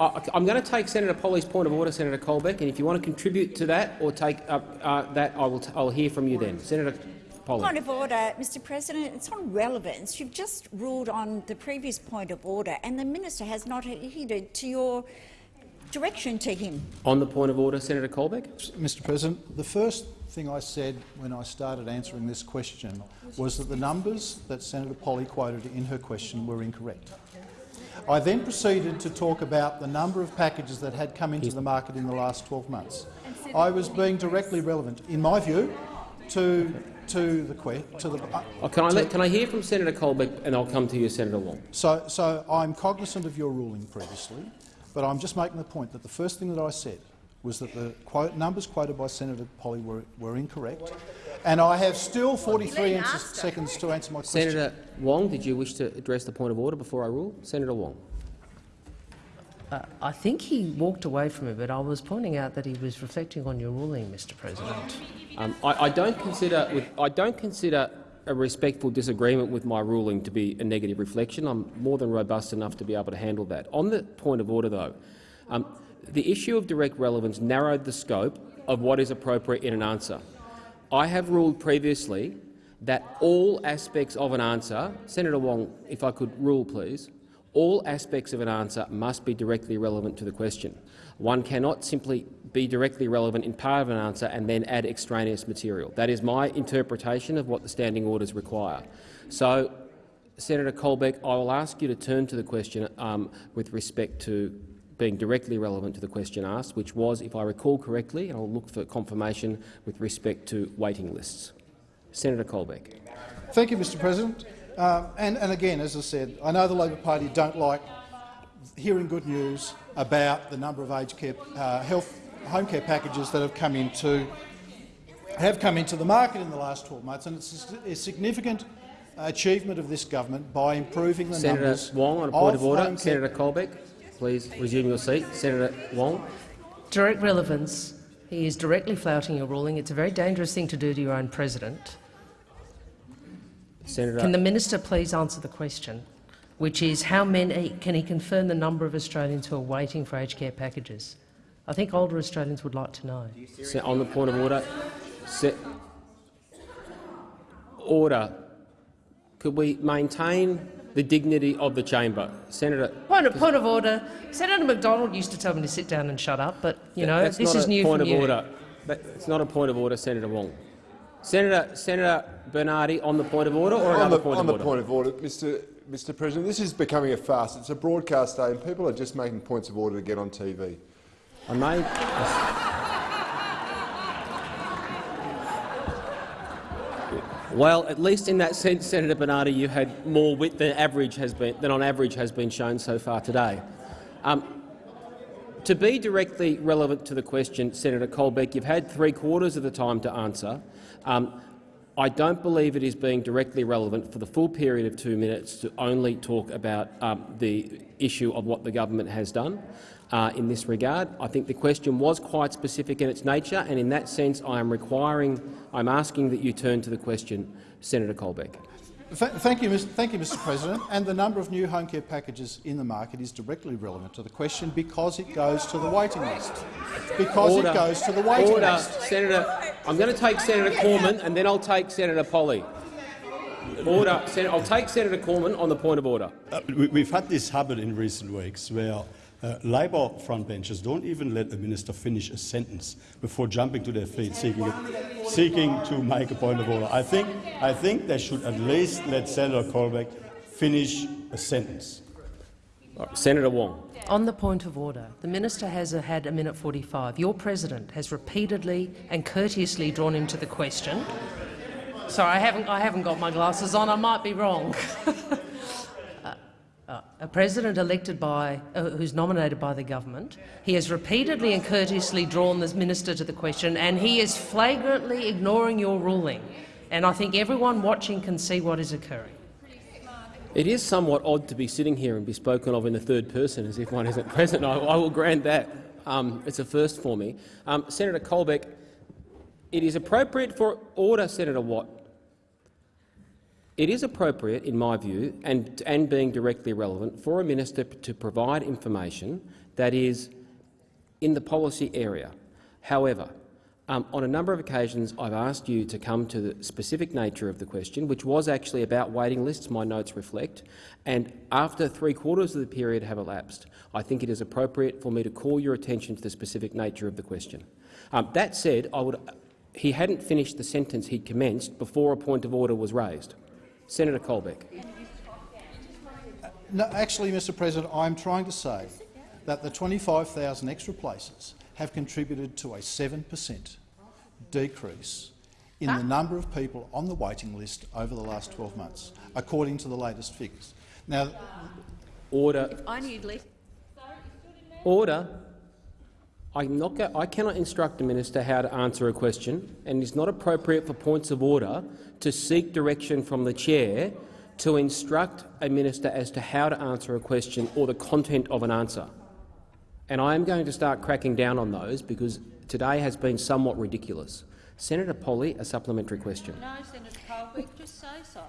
I'm going to take Senator Polley's point of order, Senator Colbeck, and if you want to contribute to that or take up uh, that, I will I'll hear from you then. Senator Polley. Point of order, Mr President. It's on relevance. You've just ruled on the previous point of order, and the minister has not adhered to your direction to him. On the point of order, Senator Colbeck. Mr President, the first thing I said when I started answering this question was that the numbers that Senator Polly quoted in her question were incorrect. I then proceeded to talk about the number of packages that had come into the market in the last 12 months. I was being directly relevant, in my view, to to the to the. Uh, oh, can I let, can I hear from Senator Colbeck, and I'll come to you, Senator Wong. So, so I'm cognizant of your ruling previously, but I'm just making the point that the first thing that I said was that the quote, numbers quoted by Senator Polley were, were incorrect, and I have still 43 seconds to answer my question. Senator Wong, did you wish to address the point of order before I rule? Senator Wong. Uh, I think he walked away from it, but I was pointing out that he was reflecting on your ruling, Mr. President. Um, I, I, don't consider, with, I don't consider a respectful disagreement with my ruling to be a negative reflection. I'm more than robust enough to be able to handle that. On the point of order, though, um, the issue of direct relevance narrowed the scope of what is appropriate in an answer. I have ruled previously that all aspects of an answer— Senator Wong, if I could rule, please— all aspects of an answer must be directly relevant to the question. One cannot simply be directly relevant in part of an answer and then add extraneous material. That is my interpretation of what the standing orders require. So, Senator Colbeck, I will ask you to turn to the question um, with respect to being directly relevant to the question asked, which was, if I recall correctly, and I'll look for confirmation with respect to waiting lists. Senator Colbeck. Thank you, Mr President. Uh, and, and again, as I said, I know the Labor Party don't like hearing good news about the number of aged care, uh, health home care packages that have come into have come into the market in the last 12 months, and it's a significant achievement of this government by improving the Senator numbers. Wong, on a point of, of order. Senator Colbeck. Please resume your seat. Senator Wong. Direct relevance. He is directly flouting your ruling. It's a very dangerous thing to do to your own president. Senator Can the minister please answer the question, which is how many can he confirm the number of Australians who are waiting for aged care packages? I think older Australians would like to know. On the point of order, order. Could we maintain the dignity of the chamber. Senator, point of, point of order. Senator McDonald used to tell me to sit down and shut up, but you know That's this not is a new point from of you. order. It's not a point of order, Senator Wong. Senator Senator Bernardi, on the point of order or on another the, point on of the point of order, Mr. Mr. President, this is becoming a farce. It's a broadcast day, and people are just making points of order to get on TV. I made. Well, at least in that sense, Senator Bernardi, you had more wit than average has been than on average has been shown so far today. Um, to be directly relevant to the question, Senator Colbeck, you've had three quarters of the time to answer. Um, I don't believe it is being directly relevant for the full period of two minutes to only talk about um, the issue of what the government has done uh, in this regard. I think the question was quite specific in its nature, and in that sense I am requiring, I'm asking that you turn to the question, Senator Colbeck. Thank, you, Mr. thank you, Mr President. And the number of new home care packages in the market is directly relevant to the question because it goes to the waiting list. Because Order. it goes to the waiting Order. list. Senator, I'm going to take Senator Cormann and then I'll take Senator Polley. Order. Sen I'll take Senator Cormann on the point of order. Uh, we, we've had this habit in recent weeks where uh, Labor frontbenchers don't even let a minister finish a sentence before jumping to their feet, seeking, seeking to make a point of order. I think, I think they should at least let Senator Colbeck finish a sentence. Senator Wong. On the point of order, the minister has had a minute 45. Your president has repeatedly and courteously drawn him to the question. Sorry, I haven't, I haven't got my glasses on. I might be wrong. *laughs* Uh, a president elected by, uh, who's nominated by the government, he has repeatedly and courteously drawn this minister to the question, and he is flagrantly ignoring your ruling. And I think everyone watching can see what is occurring. It is somewhat odd to be sitting here and be spoken of in the third person as if one isn't *laughs* present. I, I will grant that. Um, it's a first for me. Um, Senator Colbeck, it is appropriate for order, Senator Watt. It is appropriate, in my view, and, and being directly relevant, for a minister to provide information that is in the policy area. However, um, on a number of occasions, I've asked you to come to the specific nature of the question, which was actually about waiting lists, my notes reflect, and after three-quarters of the period have elapsed, I think it is appropriate for me to call your attention to the specific nature of the question. Um, that said, I would, he hadn't finished the sentence he'd commenced before a point of order was raised. Senator Colbeck. No, actually, Mr President, I'm trying to say that the 25,000 extra places have contributed to a 7 per cent decrease in the number of people on the waiting list over the last 12 months, according to the latest figures. Now, Order. I need less. Order. I'm not go I cannot instruct a minister how to answer a question, and it's not appropriate for points of order to seek direction from the chair to instruct a minister as to how to answer a question or the content of an answer. And I am going to start cracking down on those because today has been somewhat ridiculous. Senator Polley, a supplementary question. No, Senator Colbeck, just say so.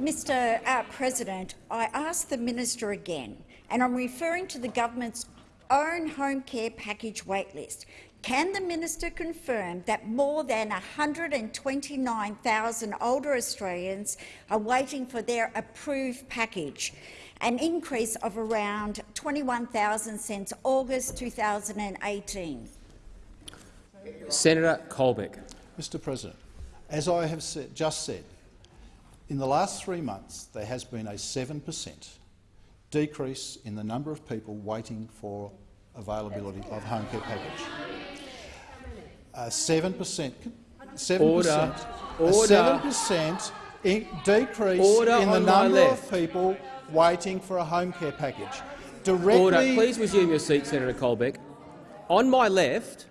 Mr uh, President, I ask the minister again, and I'm referring to the government's own home care package waitlist. Can the minister confirm that more than 129,000 older Australians are waiting for their approved package, an increase of around 21,000 since August 2018? Senator Colbeck. Mr President, as I have said, just said, in the last three months there has been a 7 per cent decrease in the number of people waiting for availability of home care package. A 7 per cent, 7 percent, 7 percent decrease Order in the number of people waiting for a home care package. Directly, Order. Please resume your seat, Senator Colbeck. On my left,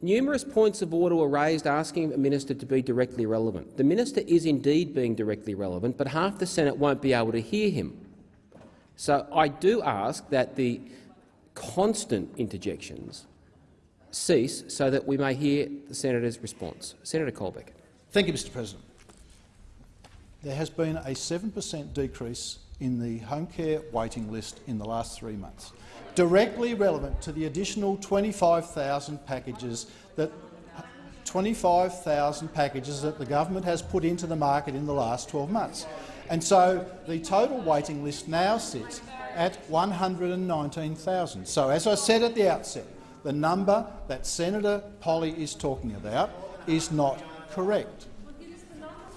numerous points of order were raised asking a minister to be directly relevant. The minister is indeed being directly relevant, but half the Senate won't be able to hear him. So I do ask that the constant interjections cease so that we may hear the senator's response. Senator Colbeck. Thank you, Mr President. There has been a 7 per cent decrease in the home care waiting list in the last three months, directly relevant to the additional 25,000 packages that 25,000 packages that the government has put into the market in the last 12 months. And so the total waiting list now sits at 119,000. So, as I said at the outset, the number that Senator Polley is talking about is not correct.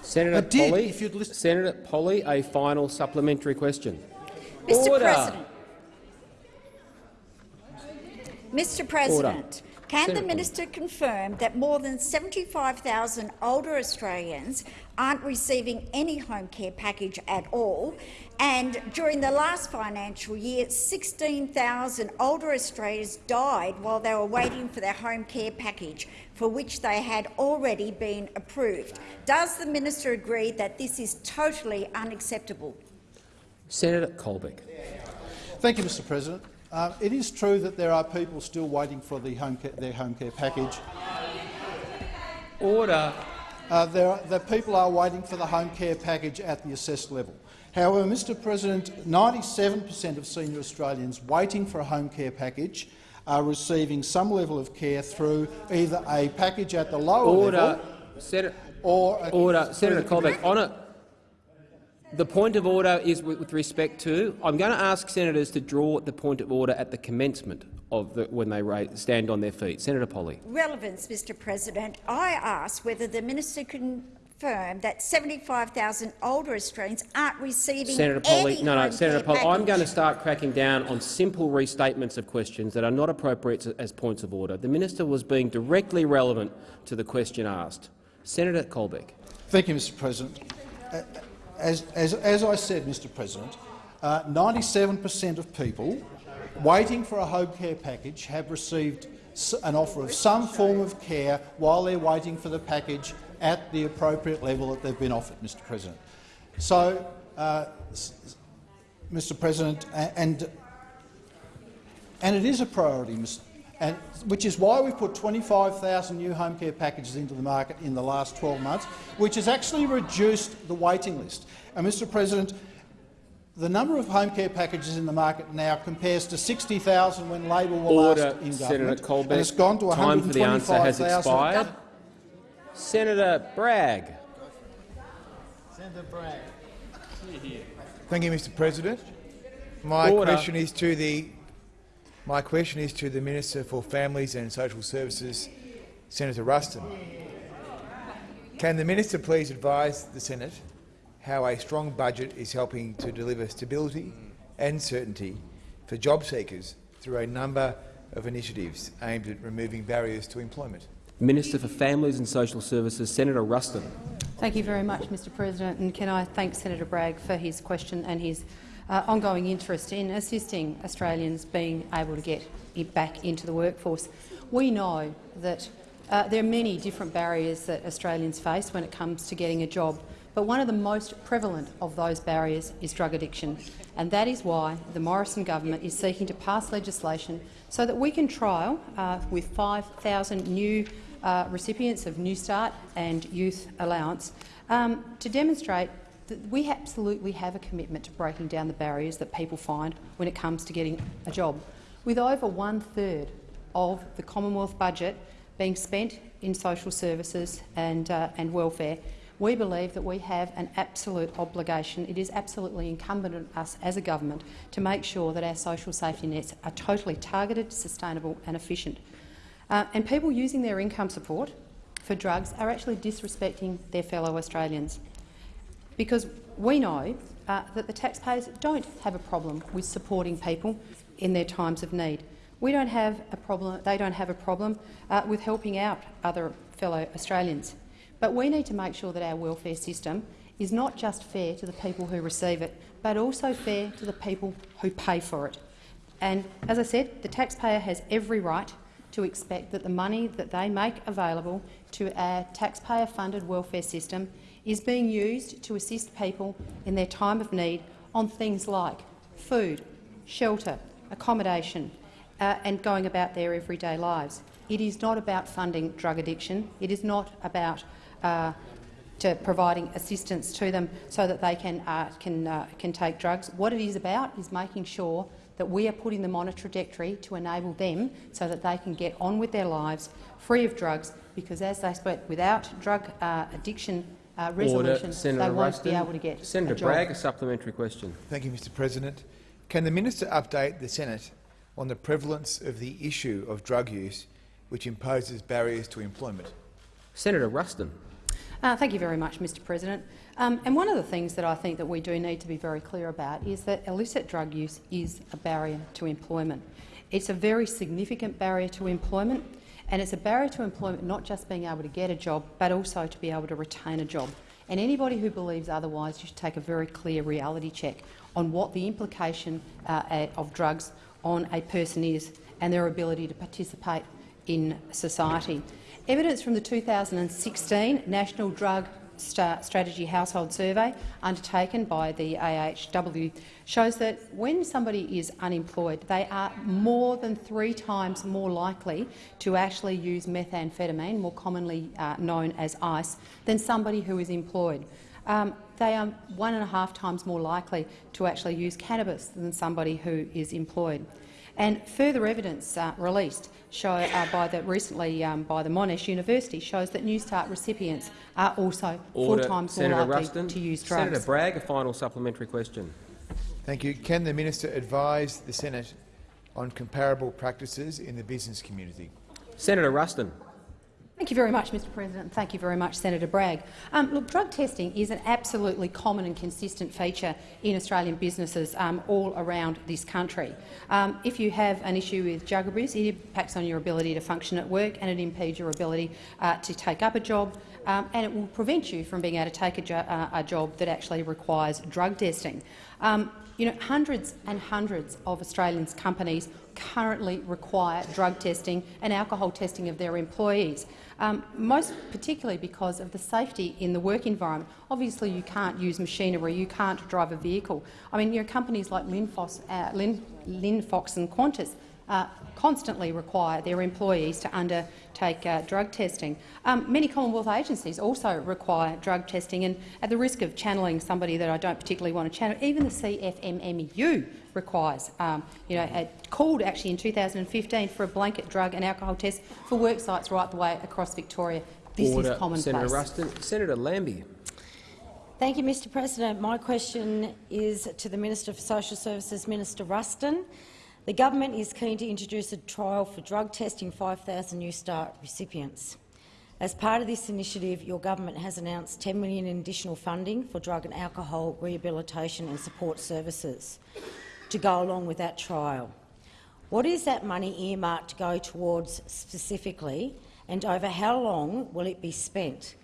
Senator did, Polley, if you'd listen- Senator Polley, a final supplementary question. Mr Order. President, Mr President, Can Senator the minister confirm that more than 75,000 older Australians aren't receiving any home care package at all? And during the last financial year, 16,000 older Australians died while they were waiting for their home care package, for which they had already been approved. Does the minister agree that this is totally unacceptable? Senator Colbeck. Thank you, Mr President. Uh, it is true that there are people still waiting for the home care, their home care package. Order. Uh, there, are, the people are waiting for the home care package at the assessed level. However, Mr President, 97 per cent of senior Australians waiting for a home care package are receiving some level of care through either a package at the lower Order. level Senator, or a, order. Senator Colbeck. On it. The point of order is with, with respect to. I'm going to ask senators to draw the point of order at the commencement of the, when they raise, stand on their feet. Senator Polley. Relevance, Mr President. I ask whether the minister can confirm that 75,000 older Australians aren't receiving Senator Polley, any no, no, Senator care Polley, I'm going to start cracking down on simple restatements of questions that are not appropriate as points of order. The minister was being directly relevant to the question asked. Senator Colbeck. Thank you, Mr President. Uh, As, as, as I said, Mr President, 97 per cent of people waiting for a home care package have received an offer of some form of care while they're waiting for the package at the appropriate level that they've been offered, Mr President. So, uh, Mr President, and, and it is a priority, Mr and, which is why we have put 25,000 new home care packages into the market in the last 12 months, which has actually reduced the waiting list. And, Mr President, the number of home care packages in the market now compares to 60,000 when Labor were Order, last in Senator government, Colbeck. and it's gone to Time for the answer has 125,000. expired. Senator Bragg. Senator Bragg. Thank you, Mr. President. My Order. question is to the my question is to the Minister for Families and Social Services, Senator Ruston. Can the minister please advise the Senate how a strong budget is helping to deliver stability and certainty for job seekers through a number of initiatives aimed at removing barriers to employment? Minister for Families and Social Services, Senator Ruston. Thank you very much, Mr President, and can I thank Senator Bragg for his question and his uh, ongoing interest in assisting Australians being able to get back into the workforce. We know that uh, there are many different barriers that Australians face when it comes to getting a job, but one of the most prevalent of those barriers is drug addiction, and that is why the Morrison government is seeking to pass legislation so that we can trial uh, with 5,000 new uh, recipients of Newstart and Youth Allowance um, to demonstrate we absolutely have a commitment to breaking down the barriers that people find when it comes to getting a job. With over one-third of the Commonwealth budget being spent in social services and, uh, and welfare, we believe that we have an absolute obligation. It is absolutely incumbent on us as a government to make sure that our social safety nets are totally targeted, sustainable and efficient. Uh, and people using their income support for drugs are actually disrespecting their fellow Australians because we know uh, that the taxpayers don't have a problem with supporting people in their times of need. We don't have a problem, they don't have a problem uh, with helping out other fellow Australians. But we need to make sure that our welfare system is not just fair to the people who receive it, but also fair to the people who pay for it. And as I said, the taxpayer has every right to expect that the money that they make available to our taxpayer-funded welfare system is being used to assist people in their time of need on things like food, shelter, accommodation uh, and going about their everyday lives. It is not about funding drug addiction. It is not about uh, to providing assistance to them so that they can, uh, can, uh, can take drugs. What it is about is making sure that we are putting them on a trajectory to enable them so that they can get on with their lives free of drugs, because as they spoke, without drug uh, addiction uh, resolution, they won't Ruston. be able to get Senator a job. Bragg, a supplementary question. Thank you, Mr President. Can the minister update the Senate on the prevalence of the issue of drug use which imposes barriers to employment? Senator Ruston. Uh, thank you very much, Mr President. Um, and one of the things that I think that we do need to be very clear about is that illicit drug use is a barrier to employment. It's a very significant barrier to employment, And it's a barrier to employment not just being able to get a job, but also to be able to retain a job. And anybody who believes otherwise, should take a very clear reality check on what the implication uh, of drugs on a person is and their ability to participate in society. Evidence from the 2016 National Drug Strategy Household Survey undertaken by the AHW shows that when somebody is unemployed, they are more than three times more likely to actually use methamphetamine, more commonly uh, known as ice, than somebody who is employed. Um, they are one and a half times more likely to actually use cannabis than somebody who is employed. And further evidence uh, released show, uh, by the, recently um, by the Monash University shows that Newstart recipients are also four times Senator more likely Ruston. to use drugs. Senator Bragg, a final supplementary question. Thank you. Can the minister advise the Senate on comparable practices in the business community? Senator Ruston. Thank you very much, Mr President. Thank you very much, Senator Bragg. Um, look, drug testing is an absolutely common and consistent feature in Australian businesses um, all around this country. Um, if you have an issue with abuse, it impacts on your ability to function at work and it impedes your ability uh, to take up a job, um, and it will prevent you from being able to take a, jo uh, a job that actually requires drug testing. Um, you know, hundreds and hundreds of Australians companies currently require drug testing and alcohol testing of their employees um, most particularly because of the safety in the work environment. Obviously, you can't use machinery, you can't drive a vehicle. I mean, you know, companies like Linfox, uh, Lin, Linfox and Qantas uh, constantly require their employees to undertake uh, drug testing. Um, many Commonwealth agencies also require drug testing, and at the risk of channeling somebody that I don't particularly want to channel, even the CFMMU requires. Um, you know, called actually in 2015 for a blanket drug and alcohol test for work sites right the way across Victoria. This Order. is commonplace. Senator Ruston. Senator Lambie. Thank you, Mr President. My question is to the Minister for Social Services, Minister Ruston. The government is keen to introduce a trial for drug testing 5,000 Newstart recipients. As part of this initiative, your government has announced 10 million in additional funding for drug and alcohol rehabilitation and support services to go along with that trial. What is that money earmarked to go towards specifically, and over how long will it be spent?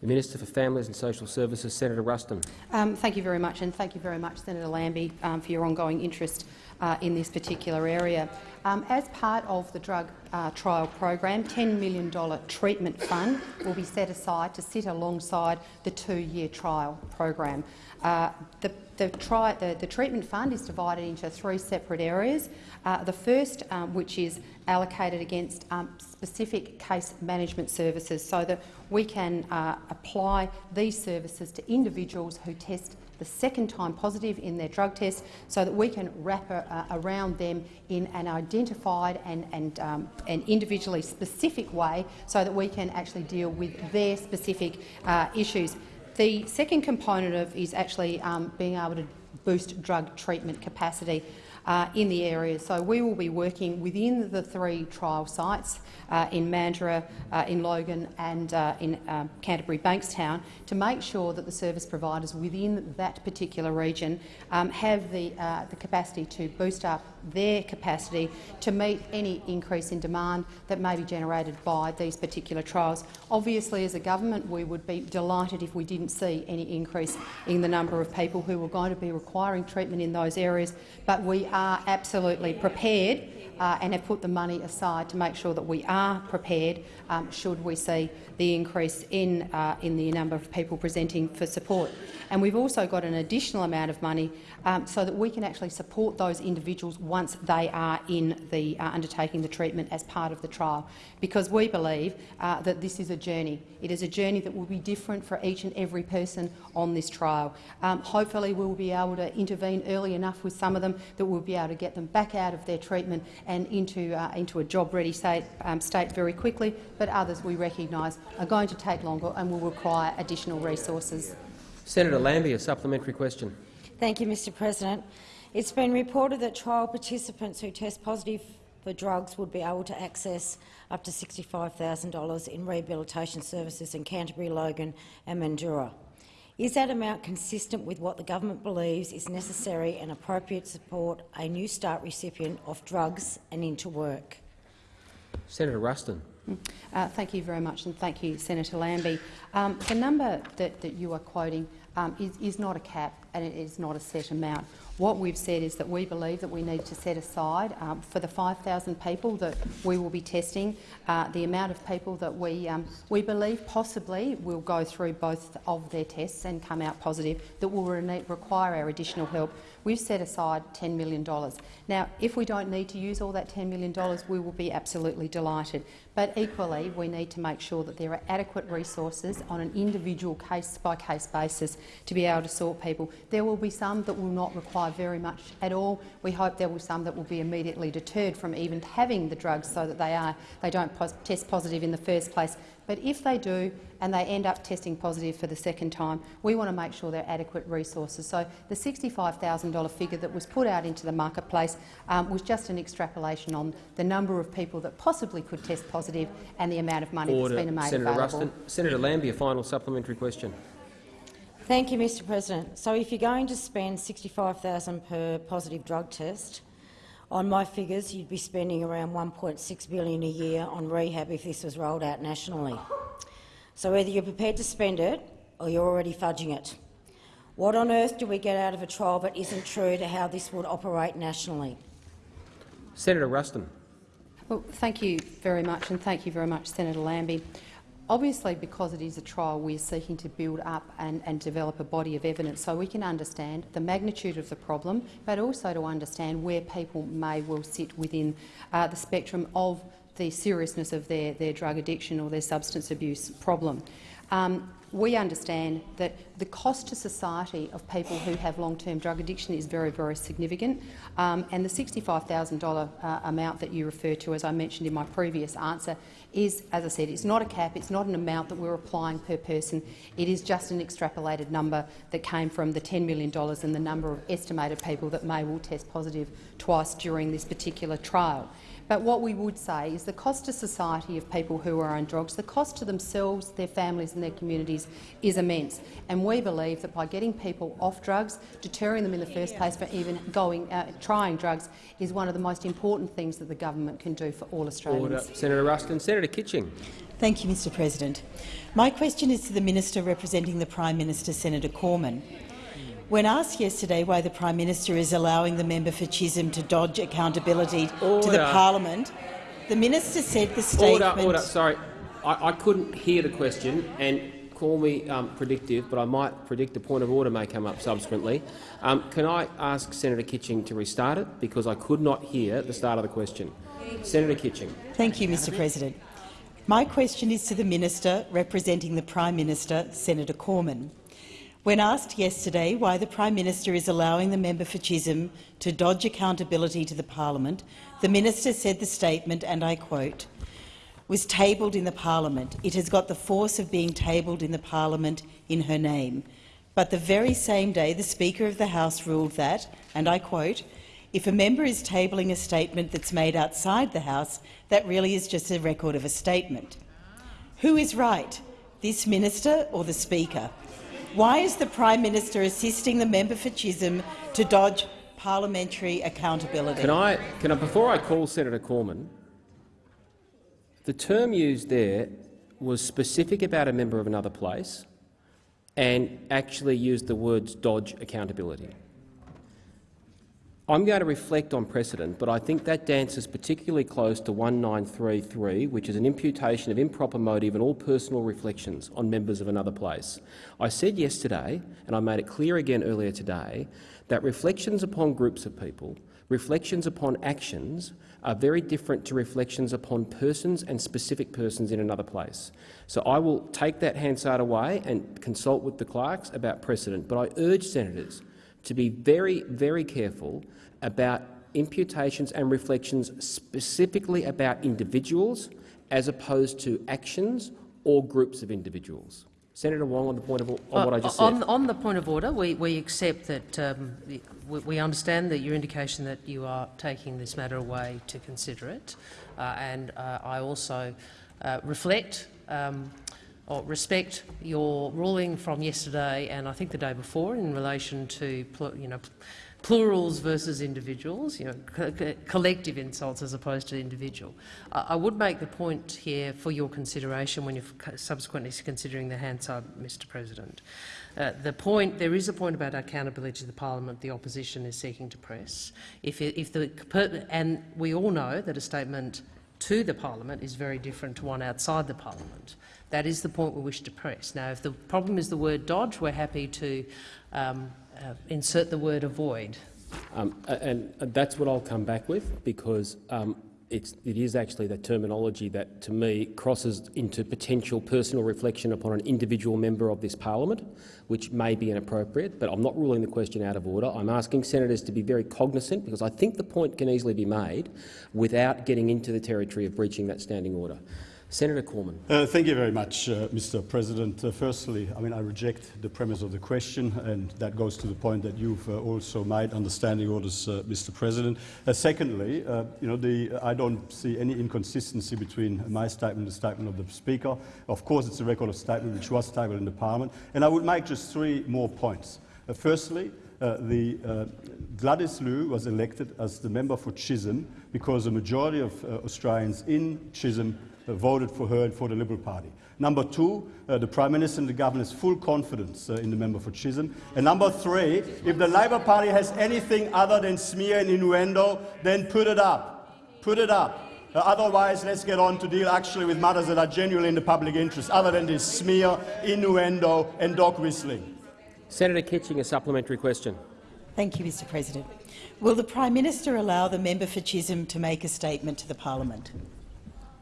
The Minister for Families and Social Services, Senator Ruston. Um, thank you very much, and thank you very much, Senator Lambie, um, for your ongoing interest uh, in this particular area. Um, as part of the drug uh, trial program, $10 million treatment fund will be set aside to sit alongside the two-year trial program. Uh, the, the, tri the, the, treatment fund is divided into three separate areas. Uh, the first, um, which is allocated against um, specific case management services so that we can uh, apply these services to individuals who test the second time positive in their drug test so that we can wrap uh, around them in an identified and, and, um, and individually specific way so that we can actually deal with their specific uh, issues. The second component of is actually um, being able to boost drug treatment capacity uh, in the area. So we will be working within the three trial sites uh, in Mandurah, uh, in Logan and uh, in um, Canterbury Bankstown to make sure that the service providers within that particular region um, have the, the capacity to boost up their capacity to meet any increase in demand that may be generated by these particular trials. Obviously, as a government, we would be delighted if we didn't see any increase in the number of people who were going to be requiring treatment in those areas, but we are absolutely prepared uh, and have put the money aside to make sure that we are prepared um, should we see the increase in, uh, in the number of people presenting for support. And we've also got an additional amount of money um, so that we can actually support those individuals once they are in the uh, undertaking the treatment as part of the trial, because we believe uh, that this is a journey. It is a journey that will be different for each and every person on this trial. Um, hopefully we will be able to intervene early enough with some of them that we'll be able to get them back out of their treatment and into, uh, into a job-ready state, um, state very quickly, but others we recognise are going to take longer and will require additional resources. Senator Lambie, a supplementary question. Thank you, Mr President. It's been reported that trial participants who test positive for drugs would be able to access up to $65,000 in rehabilitation services in Canterbury, Logan and Mandurah. Is that amount consistent with what the government believes is necessary and appropriate to support a Newstart recipient of drugs and into work? Senator Ruston. Uh, thank you very much, and thank you, Senator Lambie. Um, the number that, that you are quoting um, is, is not a cap and it is not a set amount. What we've said is that we believe that we need to set aside um, for the 5,000 people that we will be testing, uh, the amount of people that we, um, we believe possibly will go through both of their tests and come out positive that will re require our additional help. We've set aside $10 million. Now, if we don't need to use all that $10 million, we will be absolutely delighted. But equally, we need to make sure that there are adequate resources on an individual case-by-case -case basis to be able to sort people. There will be some that will not require very much at all. We hope there will be some that will be immediately deterred from even having the drugs so that they, are, they don't test positive in the first place. But if they do and they end up testing positive for the second time, we want to make sure there are adequate resources. So the $65,000 figure that was put out into the marketplace um, was just an extrapolation on the number of people that possibly could test positive and the amount of money Order. that's been made Senator available. Ruston. Senator Lambie, a final supplementary question. Thank you, Mr President. So if you're going to spend 65,000 per positive drug test, on my figures, you'd be spending around 1.6 billion a year on rehab if this was rolled out nationally. So either you're prepared to spend it or you're already fudging it. What on earth do we get out of a trial that isn't true to how this would operate nationally? Senator Ruston. Well, thank you very much, and thank you very much, Senator Lambie. Obviously, because it is a trial, we are seeking to build up and, and, develop a body of evidence so we can understand the magnitude of the problem, but also to understand where people may well sit within uh, the spectrum of the seriousness of their, their drug addiction or their substance abuse problem. Um, we understand that the cost to society of people who have long-term drug addiction is very, very significant, um, and the $65,000 uh, amount that you refer to, as I mentioned in my previous answer, is, as I said, it's not a cap, it's not an amount that we're applying per person. It is just an extrapolated number that came from the $10 million and the number of estimated people that may will test positive twice during this particular trial. But what we would say is the cost to society of people who are on drugs, the cost to themselves, their families and their communities is immense. And we believe that by getting people off drugs, deterring them in the first place for even going, uh, trying drugs, is one of the most important things that the government can do for all Australians. Order. Senator Ruston. Senator Kitching. Thank you, Mr President. My question is to the Minister representing the Prime Minister, Senator Cormann. When asked yesterday why the Prime Minister is allowing the member for Chisholm to dodge accountability order. to the Parliament, the Minister said the statement— Order, order. Sorry, I, I couldn't hear the question, and call me um, predictive, but I might predict a point of order may come up subsequently. Um, can I ask Senator Kitching to restart it because I could not hear the start of the question? Senator Kitching. Thank you, Mr President. My question is to the Minister representing the Prime Minister, Senator Cormann. When asked yesterday why the Prime Minister is allowing the member for Chisholm to dodge accountability to the parliament, the minister said the statement, and I quote, was tabled in the parliament. It has got the force of being tabled in the parliament in her name. But the very same day the Speaker of the House ruled that, and I quote, if a member is tabling a statement that's made outside the House, that really is just a record of a statement. Who is right, this minister or the Speaker? Why is the Prime Minister assisting the member for Chisholm to dodge parliamentary accountability? Can I, can I, before I call Senator Cormann, the term used there was specific about a member of another place and actually used the words dodge accountability. I'm going to reflect on precedent, but I think that dances particularly close to 1933, which is an imputation of improper motive and all personal reflections on members of another place. I said yesterday, and I made it clear again earlier today, that reflections upon groups of people, reflections upon actions, are very different to reflections upon persons and specific persons in another place. So I will take that Hansard away and consult with the clerks about precedent, but I urge senators to be very, very careful about imputations and reflections specifically about individuals as opposed to actions or groups of individuals. Senator Wong, on the point of, on uh, what I just said. On, on, the point of order, we, we accept that um, we, we, understand that your indication that you are taking this matter away to consider it, uh, and uh, I also uh, reflect um, respect your ruling from yesterday and I think the day before in relation to you know plurals versus individuals, you know, co co collective insults as opposed to individual. I, I would make the point here for your consideration when you're subsequently considering the Hansard, Mr President. Uh, the point, there is a point about accountability to the parliament the opposition is seeking to press. If, if the, and we all know that a statement to the parliament is very different to one outside the parliament. That is the point we wish to press. Now, if the problem is the word dodge, we're happy to um, uh, insert the word avoid. Um, and that's what I'll come back with, because um, it's, it is actually the terminology that, to me, crosses into potential personal reflection upon an individual member of this parliament, which may be inappropriate, but I'm not ruling the question out of order. I'm asking senators to be very cognizant, because I think the point can easily be made without getting into the territory of breaching that standing order. Senator Cormann. Uh, thank you very much, uh, Mr. President. Uh, firstly, I mean, I reject the premise of the question, and that goes to the point that you've uh, also made on the standing orders, uh, Mr. President. Uh, secondly, you know, the, I don't see any inconsistency between my statement and the statement of the Speaker. Of course, it's a record of statement which was tabled in the Parliament, and I would make just three more points. firstly, the Gladys Liu was elected as the member for Chisholm because a majority of Australians in Chisholm uh, voted for her and for the Liberal Party. Number two, uh, the Prime Minister and the government has full confidence uh, in the member for Chisholm. And number three, if the Labor Party has anything other than smear and innuendo, then put it up. Put it up. Uh, otherwise, let's get on to deal actually with matters that are genuinely in the public interest, other than this smear, innuendo and dog whistling. Senator Kitching, a supplementary question. Thank you, Mr President. Will the Prime Minister allow the member for Chisholm to make a statement to the parliament?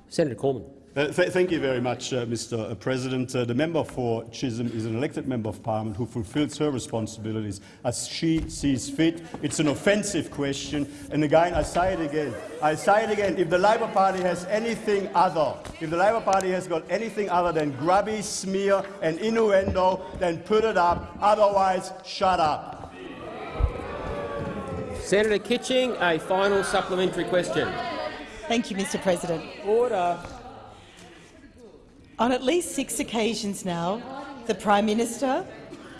Senator Cormann. Uh, th thank you very much, uh, Mr. President. Uh, the member for Chisholm is an elected member of Parliament who fulfils her responsibilities as she sees fit. It's an offensive question, and again, I say it again. I say it again. If the Labor Party has anything other, if the Labor Party has got anything other than grubby, smear, and innuendo, then put it up. Otherwise, shut up. Senator Kitching, a final supplementary question. Thank you, Mr President. Order. On at least six occasions now, the Prime Minister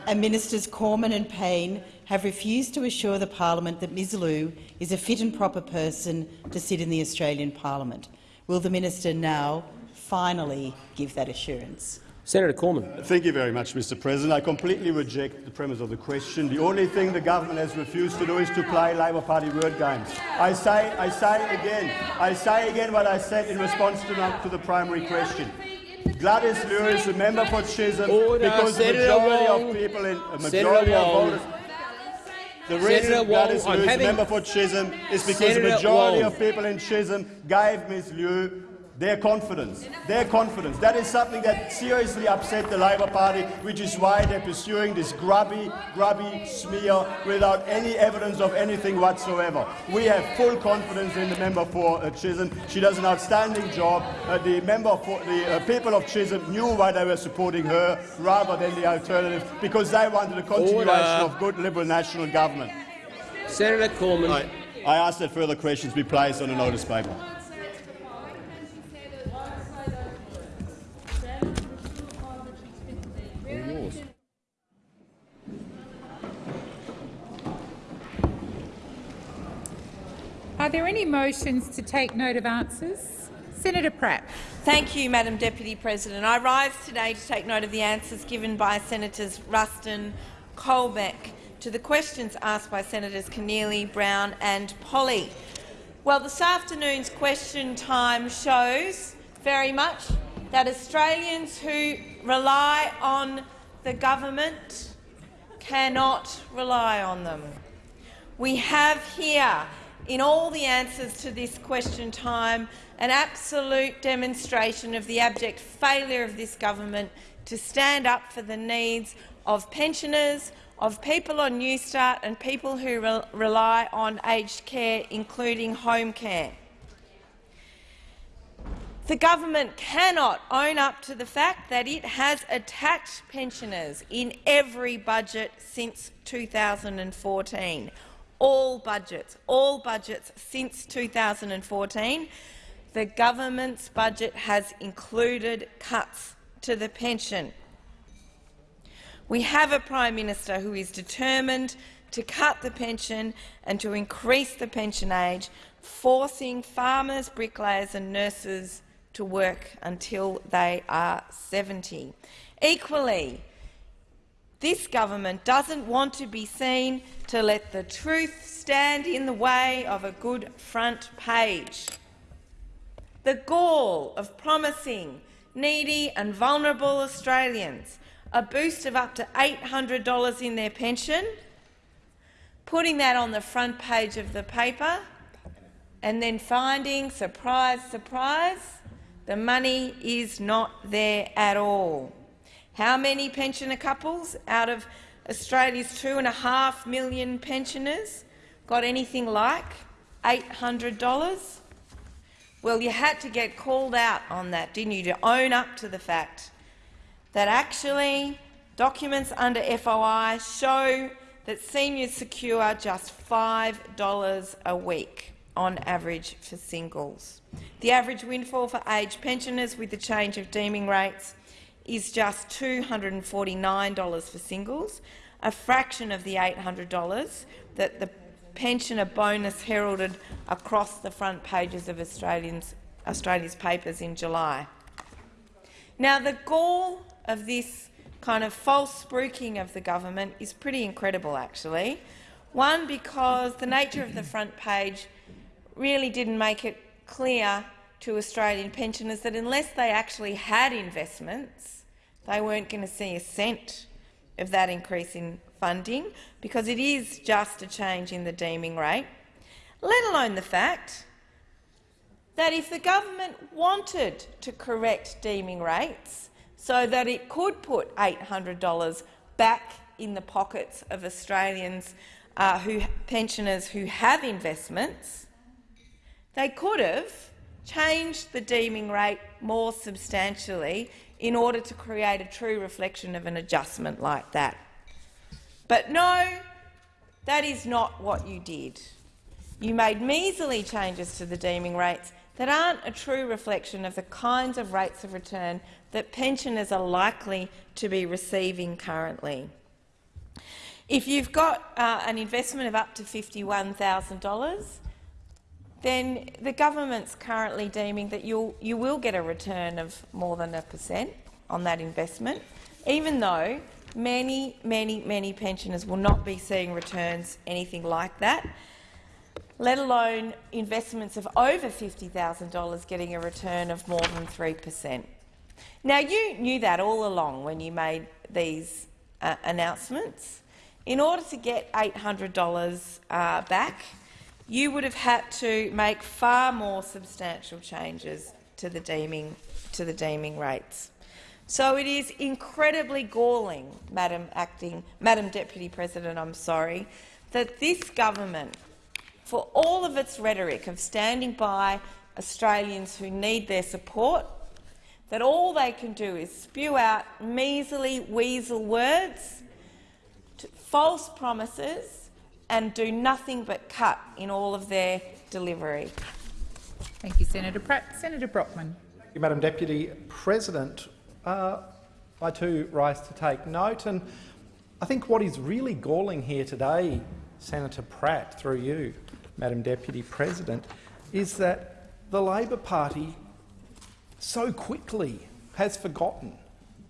and Ministers Cormann and Payne have refused to assure the parliament that Ms Liu is a fit and proper person to sit in the Australian parliament. Will the minister now finally give that assurance? Senator Cormann. Thank you very much, Mr. President. I completely reject the premise of the question. The only thing the government has refused to do is to play Labor Party word games. I say, I say again, I say again what I said in response to the, to the primary question. Gladys Liu is a member for Chisholm Order. because Senator the majority Wong. of people in a Senator majority of Wong. voters. The reason Wong, Gladys I'm Liu is a having- member for Chisholm is because Senator the majority Wong. of people in Chisholm gave Ms Liu their confidence. Their confidence. That is something that seriously upset the Labor Party, which is why they're pursuing this grubby, grubby smear without any evidence of anything whatsoever. We have full confidence in the member for uh, Chisholm. She does an outstanding job. Uh, the member for the uh, people of Chisholm knew why they were supporting her rather than the alternative, because they wanted a continuation Order. of good Liberal national government. Senator Cormann. I, I ask that further questions be placed on a notice paper. Are there any motions to take note of answers? Senator Pratt. Thank you, Madam Deputy President. I rise today to take note of the answers given by Senators Ruston, Colbeck to the questions asked by Senators Keneally, Brown and Polley. Well, this afternoon's question time shows very much that Australians who rely on the government cannot rely on them. We have here, in all the answers to this question time, an absolute demonstration of the abject failure of this government to stand up for the needs of pensioners, of people on Newstart and people who re rely on aged care, including home care. The government cannot own up to the fact that it has attacked pensioners in every budget since 2014. All budgets, all budgets since 2014, the government's budget has included cuts to the pension. We have a Prime Minister who is determined to cut the pension and to increase the pension age, forcing farmers, bricklayers and nurses to work until they are 70. Equally, this government doesn't want to be seen to let the truth stand in the way of a good front page. The gall of promising needy and vulnerable Australians a boost of up to $800 in their pension, putting that on the front page of the paper, and then finding, surprise, surprise, the money is not there at all. How many pensioner couples out of Australia's two and a half million pensioners got anything like $800? Well, you had to get called out on that, didn't you, to own up to the fact that actually documents under FOI show that seniors secure just $5 a week on average for singles. The average windfall for aged pensioners with the change of deeming rates is just $249 for singles, a fraction of the $800 that the pensioner bonus heralded across the front pages of Australians, Australia's papers in July. Now, the gall of this kind of false spruiking of the government is pretty incredible, actually. One, because the nature of the front page really didn't make it clear to Australian pensioners that unless they actually had investments, they weren't going to see a cent of that increase in funding, because it is just a change in the deeming rate, let alone the fact that if the government wanted to correct deeming rates so that it could put $800 back in the pockets of Australians uh, who pensioners who have investments, they could have changed the deeming rate more substantially in order to create a true reflection of an adjustment like that. But no, that is not what you did. You made measly changes to the deeming rates that aren't a true reflection of the kinds of rates of return that pensioners are likely to be receiving currently. If you've got uh, an investment of up to $51,000, then the government's currently deeming that you'll, you will get a return of more than a percent on that investment, even though many, many, many pensioners will not be seeing returns anything like that, let alone investments of over $50,000 getting a return of more than 3 per cent. Now, you knew that all along when you made these uh, announcements. In order to get $800 uh, back, you would have had to make far more substantial changes to the deeming, to the deeming rates. So it is incredibly galling, Madam Acting, Madam Deputy President, I'm sorry, that this government, for all of its rhetoric of standing by Australians who need their support, that all they can do is spew out measly weasel words, false promises and do nothing but cut in all of their delivery. Thank you, Senator Pratt. Senator Brockman. Thank you, Madam Deputy President. Uh, I too rise to take note, and I think what is really galling here today, Senator Pratt, through you, Madam Deputy President, is that the Labor Party so quickly has forgotten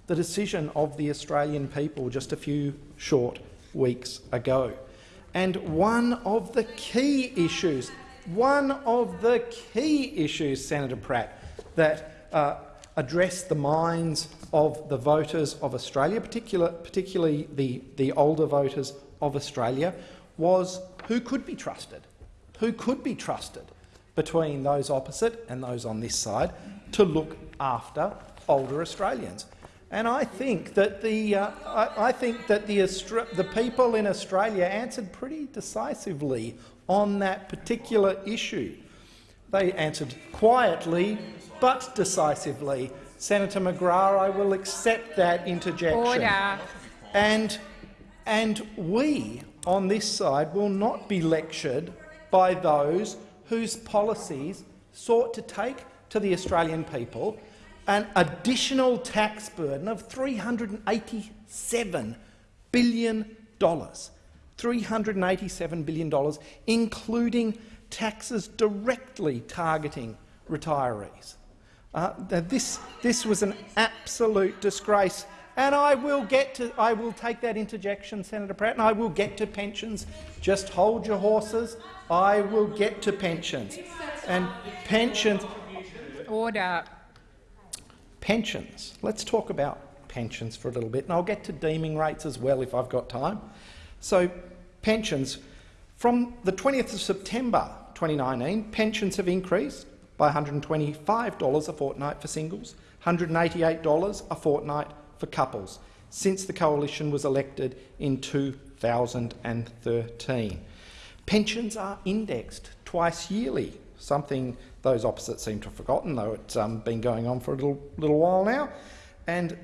the decision of the Australian people just a few short weeks ago. And one of the key issues, one of the key issues, Senator Pratt, that uh, addressed the minds of the voters of Australia, particular, particularly the, the older voters of Australia, was who could be trusted, who could be trusted between those opposite and those on this side to look after older Australians. And I think that the, uh, I, I, think that the, the people in Australia answered pretty decisively on that particular issue. They answered quietly but decisively. Senator McGrath, I will accept that interjection. Order. And, and we on this side will not be lectured by those whose policies sought to take to the Australian people an additional tax burden of $387 billion. $387 billion, including taxes directly targeting retirees. Uh, this, this was an absolute disgrace. And I will get to I will take that interjection, Senator Pratt, and I will get to pensions. Just hold your horses. I will get to pensions. And pensions Order. Pensions. Let's talk about pensions for a little bit, and I'll get to deeming rates as well if I've got time. So, pensions. From the 20th of September 2019, pensions have increased by $125 a fortnight for singles, $188 a fortnight for couples since the coalition was elected in 2013. Pensions are indexed twice yearly, something those opposites seem to have forgotten, though it's um, been going on for a little, little while now, and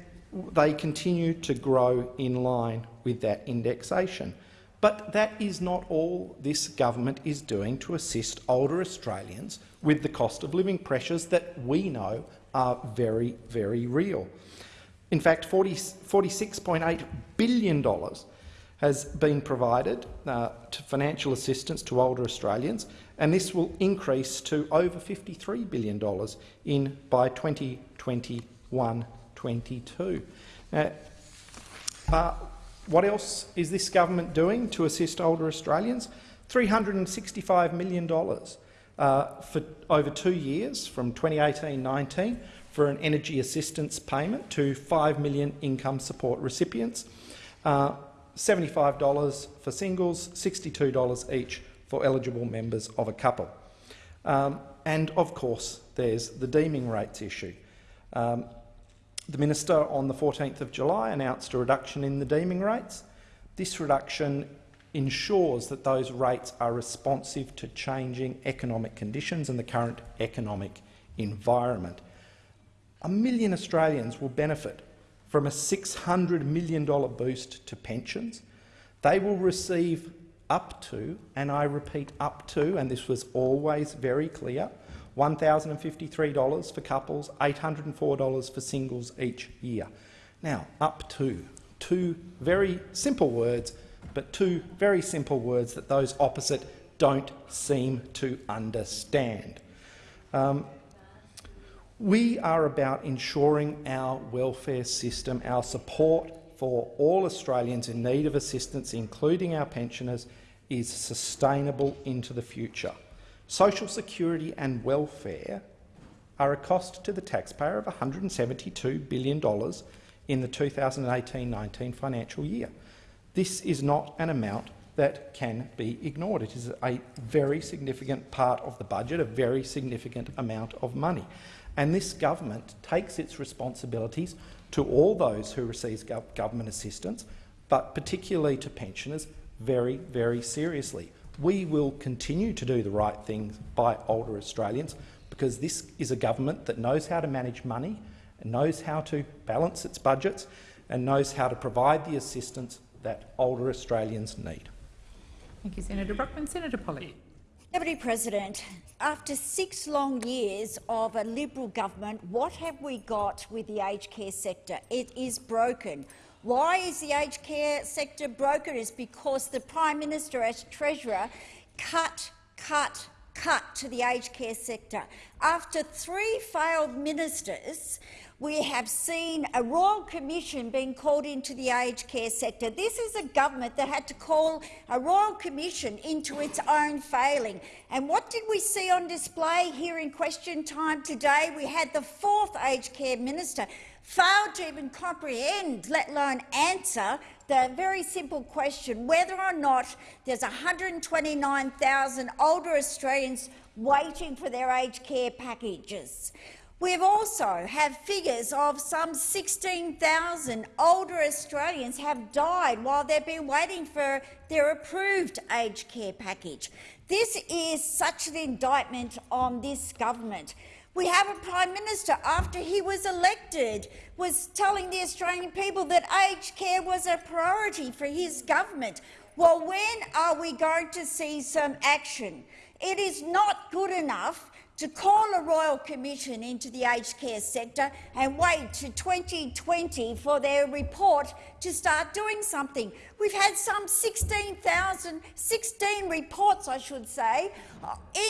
they continue to grow in line with that indexation. But that is not all this government is doing to assist older Australians with the cost of living pressures that we know are very, very real. In fact, $46.8 billion has been provided uh, to financial assistance to older Australians, and this will increase to over $53 billion in by 2021-22. Now, uh, what else is this government doing to assist older Australians? $365 million uh, for over two years, from 2018-19, for an energy assistance payment to 5 million income support recipients, uh, $75 for singles, $62 each for eligible members of a couple. Um, and, of course, there's the deeming rates issue. Um, the minister on the 14th of July announced a reduction in the deeming rates. This reduction ensures that those rates are responsive to changing economic conditions and the current economic environment. A million Australians will benefit from a $600 million boost to pensions. They will receive up to, and I repeat up to, and this was always very clear, $1,053 for couples, $804 for singles each year. Now, up to, two very simple words, but two very simple words that those opposite don't seem to understand. Um, we are about ensuring our welfare system, our support for all Australians in need of assistance, including our pensioners, is sustainable into the future. Social security and welfare are a cost to the taxpayer of $172 billion in the 2018-19 financial year. This is not an amount that can be ignored. It is a very significant part of the budget, a very significant amount of money. And this government takes its responsibilities to all those who receive government assistance, but particularly to pensioners, very, very seriously. We will continue to do the right thing by older Australians because this is a government that knows how to manage money and knows how to balance its budgets and knows how to provide the assistance that older Australians need. Thank you, Senator Brockman. Senator Polley. Deputy President, after six long years of a Liberal government, what have we got with the aged care sector? It is broken. Why is the aged care sector broken? It's because the Prime Minister, as Treasurer, cut, cut, cut to the aged care sector. After three failed ministers, we have seen a royal commission being called into the aged care sector. This is a government that had to call a royal commission into its own failing. And what did we see on display here in question time today? We had the fourth aged care minister fail to even comprehend, let alone answer, the very simple question whether or not there's 129,000 older Australians waiting for their aged care packages. We've also had figures of some 16,000 older Australians have died while they've been waiting for their approved aged care package. This is such an indictment on this government. We have a Prime Minister, after he was elected, was telling the Australian people that aged care was a priority for his government. Well, when are we going to see some action? It is not good enough to call a royal commission into the aged care sector and wait to 2020 for their report to start doing something. We've had some 16,000, 16 reports, I should say,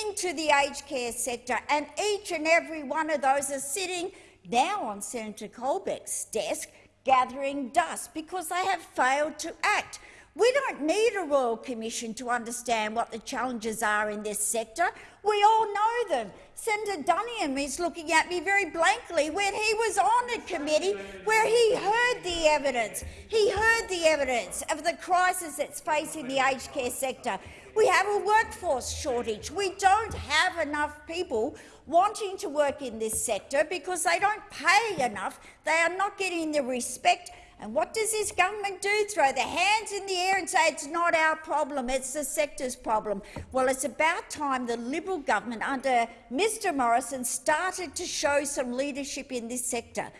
into the aged care sector, and each and every one of those are sitting now on Senator Colbeck's desk gathering dust because they have failed to act. We don't need a Royal Commission to understand what the challenges are in this sector. We all know them. Senator Duniam is looking at me very blankly when he was on a committee where he heard the evidence. He heard the evidence of the crisis that's facing the aged care sector. We have a workforce shortage. We don't have enough people wanting to work in this sector because they don't pay enough. They are not getting the respect and what does this government do? Throw their hands in the air and say it's not our problem, it's the sector's problem. Well, it's about time the Liberal government under Mr Morrison started to show some leadership in this sector.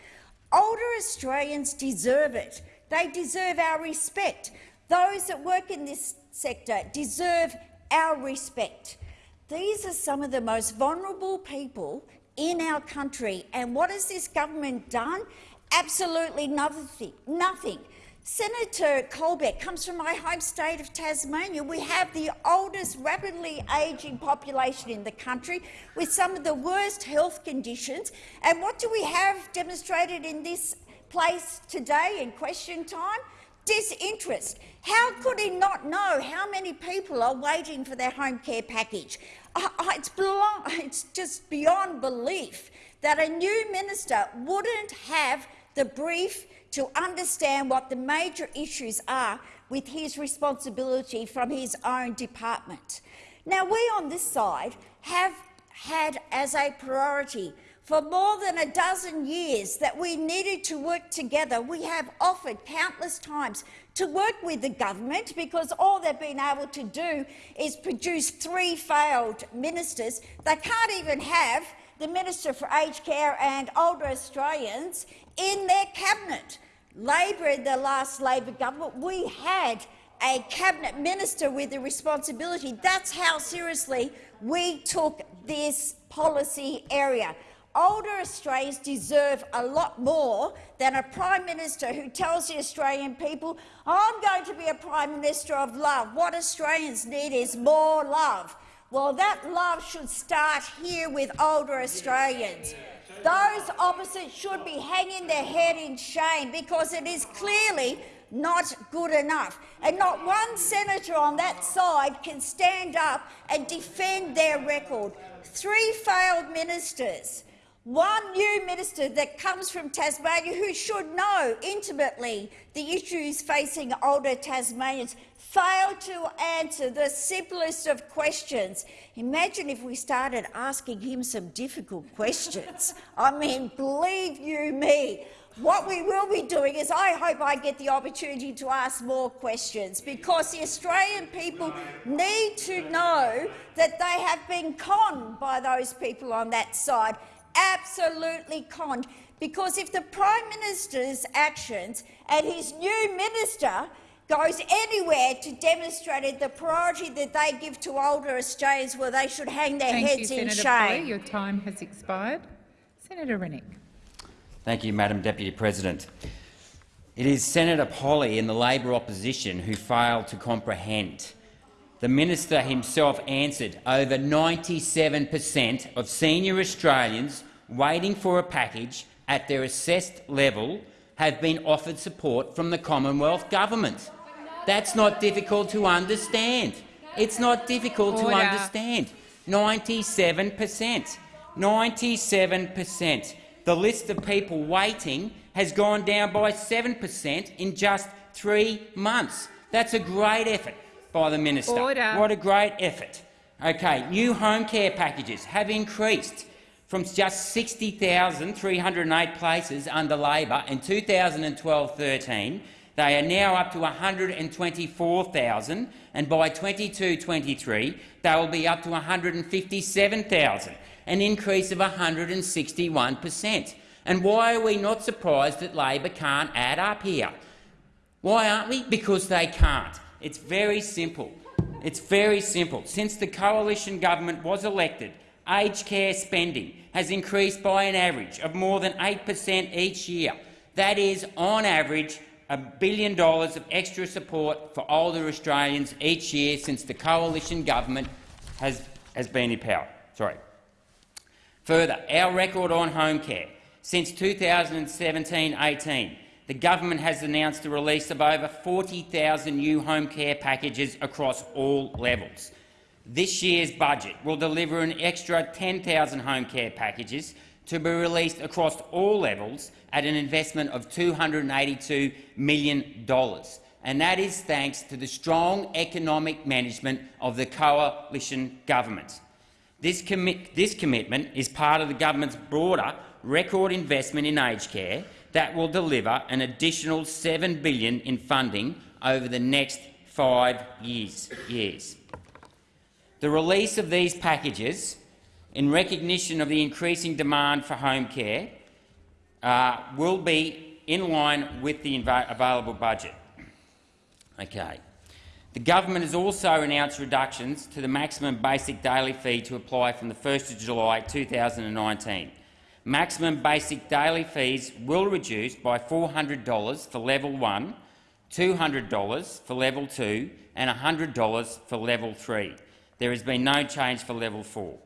Older Australians deserve it. They deserve our respect. Those that work in this sector deserve our respect. These are some of the most vulnerable people in our country. And what has this government done? Absolutely nothing. nothing. Senator Colbeck comes from my home state of Tasmania. We have the oldest rapidly ageing population in the country with some of the worst health conditions. And what do we have demonstrated in this place today in question time? Disinterest. How could he not know how many people are waiting for their home care package? It's, it's just beyond belief that a new minister wouldn't have the brief to understand what the major issues are with his responsibility from his own department. Now, we on this side have had as a priority for more than a dozen years that we needed to work together. We have offered countless times to work with the government because all they've been able to do is produce three failed ministers. They can't even have the Minister for Aged Care and Older Australians in their cabinet. Labor, in the last Labor government, we had a cabinet minister with the responsibility. That's how seriously we took this policy area. Older Australians deserve a lot more than a Prime Minister who tells the Australian people, I'm going to be a Prime Minister of love. What Australians need is more love. Well, that love should start here with older Australians. Those opposite should be hanging their head in shame because it is clearly not good enough. And not one senator on that side can stand up and defend their record. Three failed ministers. One new minister that comes from Tasmania who should know intimately the issues facing older Tasmanians failed to answer the simplest of questions. Imagine if we started asking him some difficult questions. *laughs* I mean, believe you me, what we will be doing is I hope I get the opportunity to ask more questions because the Australian people need to know that they have been conned by those people on that side, absolutely conned. Because if the Prime Minister's actions and his new minister goes anywhere to demonstrate the priority that they give to older Australians where they should hang their Thank heads you, in Senator shame. Polley. Your time has expired. Senator Rennick. Thank you, Madam Deputy President. It is Senator Polley and the Labor opposition who failed to comprehend. The minister himself answered over 97 per cent of senior Australians waiting for a package at their assessed level have been offered support from the Commonwealth Government. That's not difficult to understand. It's not difficult Order. to understand. 97 per cent. 97 per cent. The list of people waiting has gone down by 7 per cent in just three months. That's a great effort by the minister. Order. What a great effort. Okay, new home care packages have increased from just 60,308 places under Labor in 2012-13 they are now up to 124,000, and by 22-23 they will be up to 157,000, an increase of 161 per cent. And why are we not surprised that Labor can't add up here? Why aren't we? Because they can't. It's very simple. It's very simple. Since the coalition government was elected, aged care spending has increased by an average of more than 8 per cent each year. That is, on average, a billion dollars of extra support for older Australians each year since the coalition government has, has been in power. Sorry. Further, our record on home care. Since 2017-18, the government has announced the release of over 40,000 new home care packages across all levels. This year's budget will deliver an extra 10,000 home care packages to be released across all levels at an investment of $282 million. And that is thanks to the strong economic management of the coalition government. This, commi this commitment is part of the government's broader record investment in aged care that will deliver an additional 7 billion in funding over the next five years. years. The release of these packages, in recognition of the increasing demand for home care, uh, will be in line with the available budget. Okay. The government has also announced reductions to the maximum basic daily fee to apply from the 1st of July 2019. Maximum basic daily fees will reduce by $400 for level 1, $200 for level 2 and $100 for level 3. There has been no change for level 4.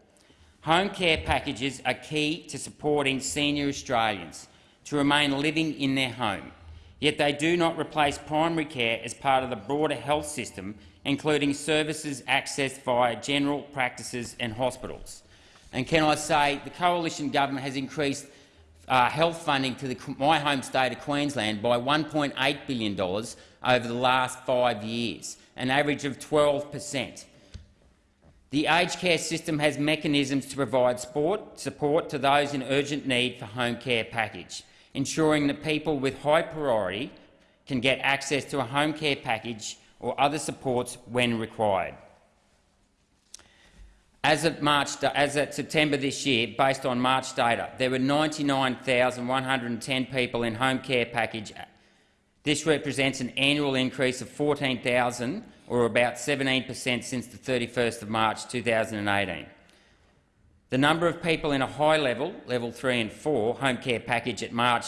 Home care packages are key to supporting senior Australians to remain living in their home, yet they do not replace primary care as part of the broader health system, including services accessed via general practices and hospitals. And can I say the coalition government has increased uh, health funding to the, my home state of Queensland by $1.8 billion over the last five years, an average of 12 per cent. The aged care system has mechanisms to provide support, support to those in urgent need for home care package, ensuring that people with high priority can get access to a home care package or other supports when required. As of, March, as of September this year, based on March data, there were 99,110 people in home care package. This represents an annual increase of 14,000 or about 17 per cent since the 31st of March 2018. The number of people in a high level, level 3 and 4, home care package at March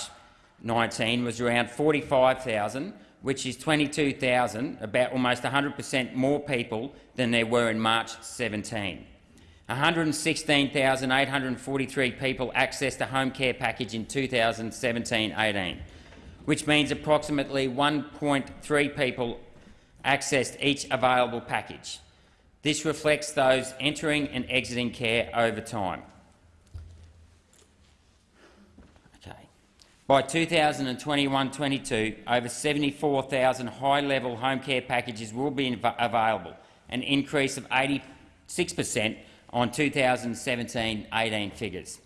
19 was around 45,000, which is 22,000, about almost 100 per cent more people than there were in March 17. 116,843 people accessed a home care package in 2017-18, which means approximately 1.3 people accessed each available package. This reflects those entering and exiting care over time. Okay. By 2021-22, over 74,000 high-level home care packages will be available, an increase of 86 per cent on 2017-18 figures.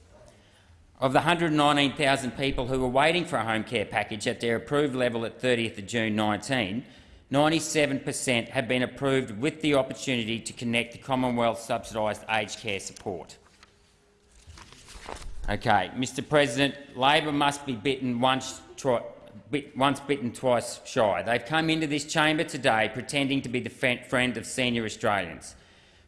Of the 119,000 people who were waiting for a home care package at their approved level at 30th of June 19, 97 per cent have been approved with the opportunity to connect to Commonwealth subsidised aged care support. Okay, Mr President, Labor must be bitten once, bit, once bitten, twice shy. They've come into this chamber today pretending to be the friend of senior Australians.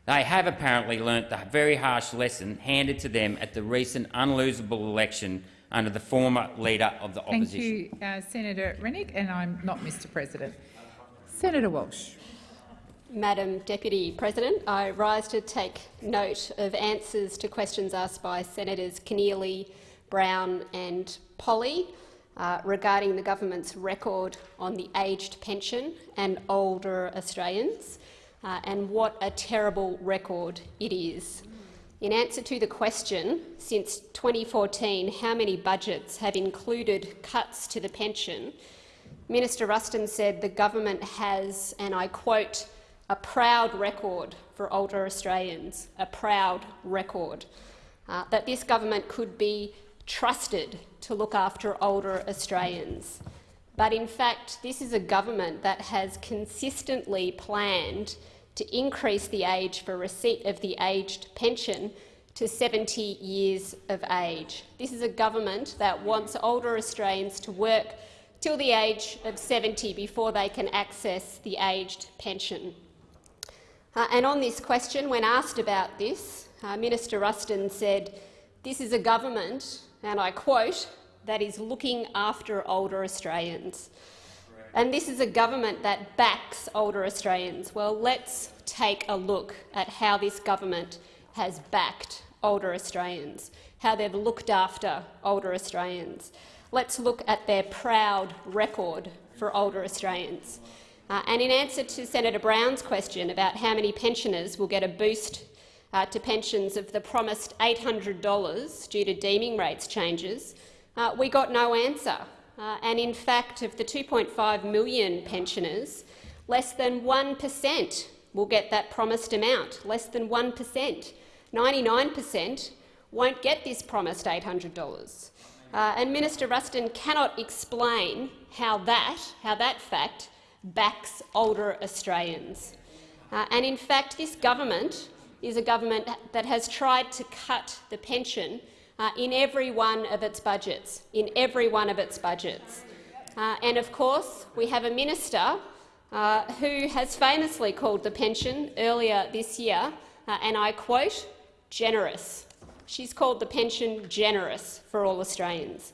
They have apparently learnt the very harsh lesson handed to them at the recent unlosable election under the former leader of the opposition. Thank you, uh, Senator Rennick, and I'm not Mr President. Senator Walsh. Madam Deputy President, I rise to take note of answers to questions asked by Senators Keneally, Brown and Polley uh, regarding the government's record on the aged pension and older Australians, uh, and what a terrible record it is. In answer to the question, since 2014, how many budgets have included cuts to the pension, Minister Ruston said the government has, and I quote, a proud record for older Australians, a proud record, uh, that this government could be trusted to look after older Australians. But in fact, this is a government that has consistently planned to increase the age for receipt of the aged pension to 70 years of age. This is a government that wants older Australians to work till the age of 70 before they can access the aged pension. Uh, and on this question, when asked about this, uh, Minister Ruston said, this is a government, and I quote, that is looking after older Australians. And this is a government that backs older Australians. Well, let's take a look at how this government has backed older Australians, how they've looked after older Australians. Let's look at their proud record for older Australians. Uh, and in answer to Senator Brown's question about how many pensioners will get a boost uh, to pensions of the promised $800 due to deeming rates changes, uh, we got no answer. Uh, and in fact, of the 2.5 million pensioners, less than 1 per cent will get that promised amount, less than 1 per cent. 99 per cent won't get this promised $800. Uh, and Minister Ruston cannot explain how that, how that fact backs older Australians. Uh, and in fact, this government is a government that has tried to cut the pension uh, in every one of its budgets, in every one of its budgets. Uh, and of course, we have a minister uh, who has famously called the pension earlier this year, uh, and I quote, generous. She's called the pension generous for all Australians.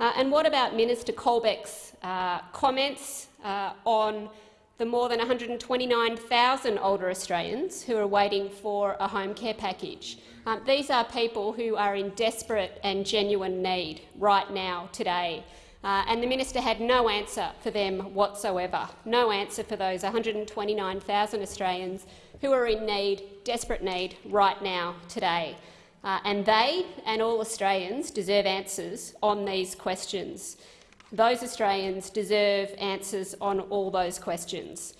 Uh, and what about Minister Colbeck's uh, comments on the more than 129,000 older Australians who are waiting for a home care package? Um, these are people who are in desperate and genuine need right now, today. Uh, and the minister had no answer for them whatsoever, no answer for those 129,000 Australians who are in need, desperate need, right now, today. Uh, and they and all Australians deserve answers on these questions. Those Australians deserve answers on all those questions.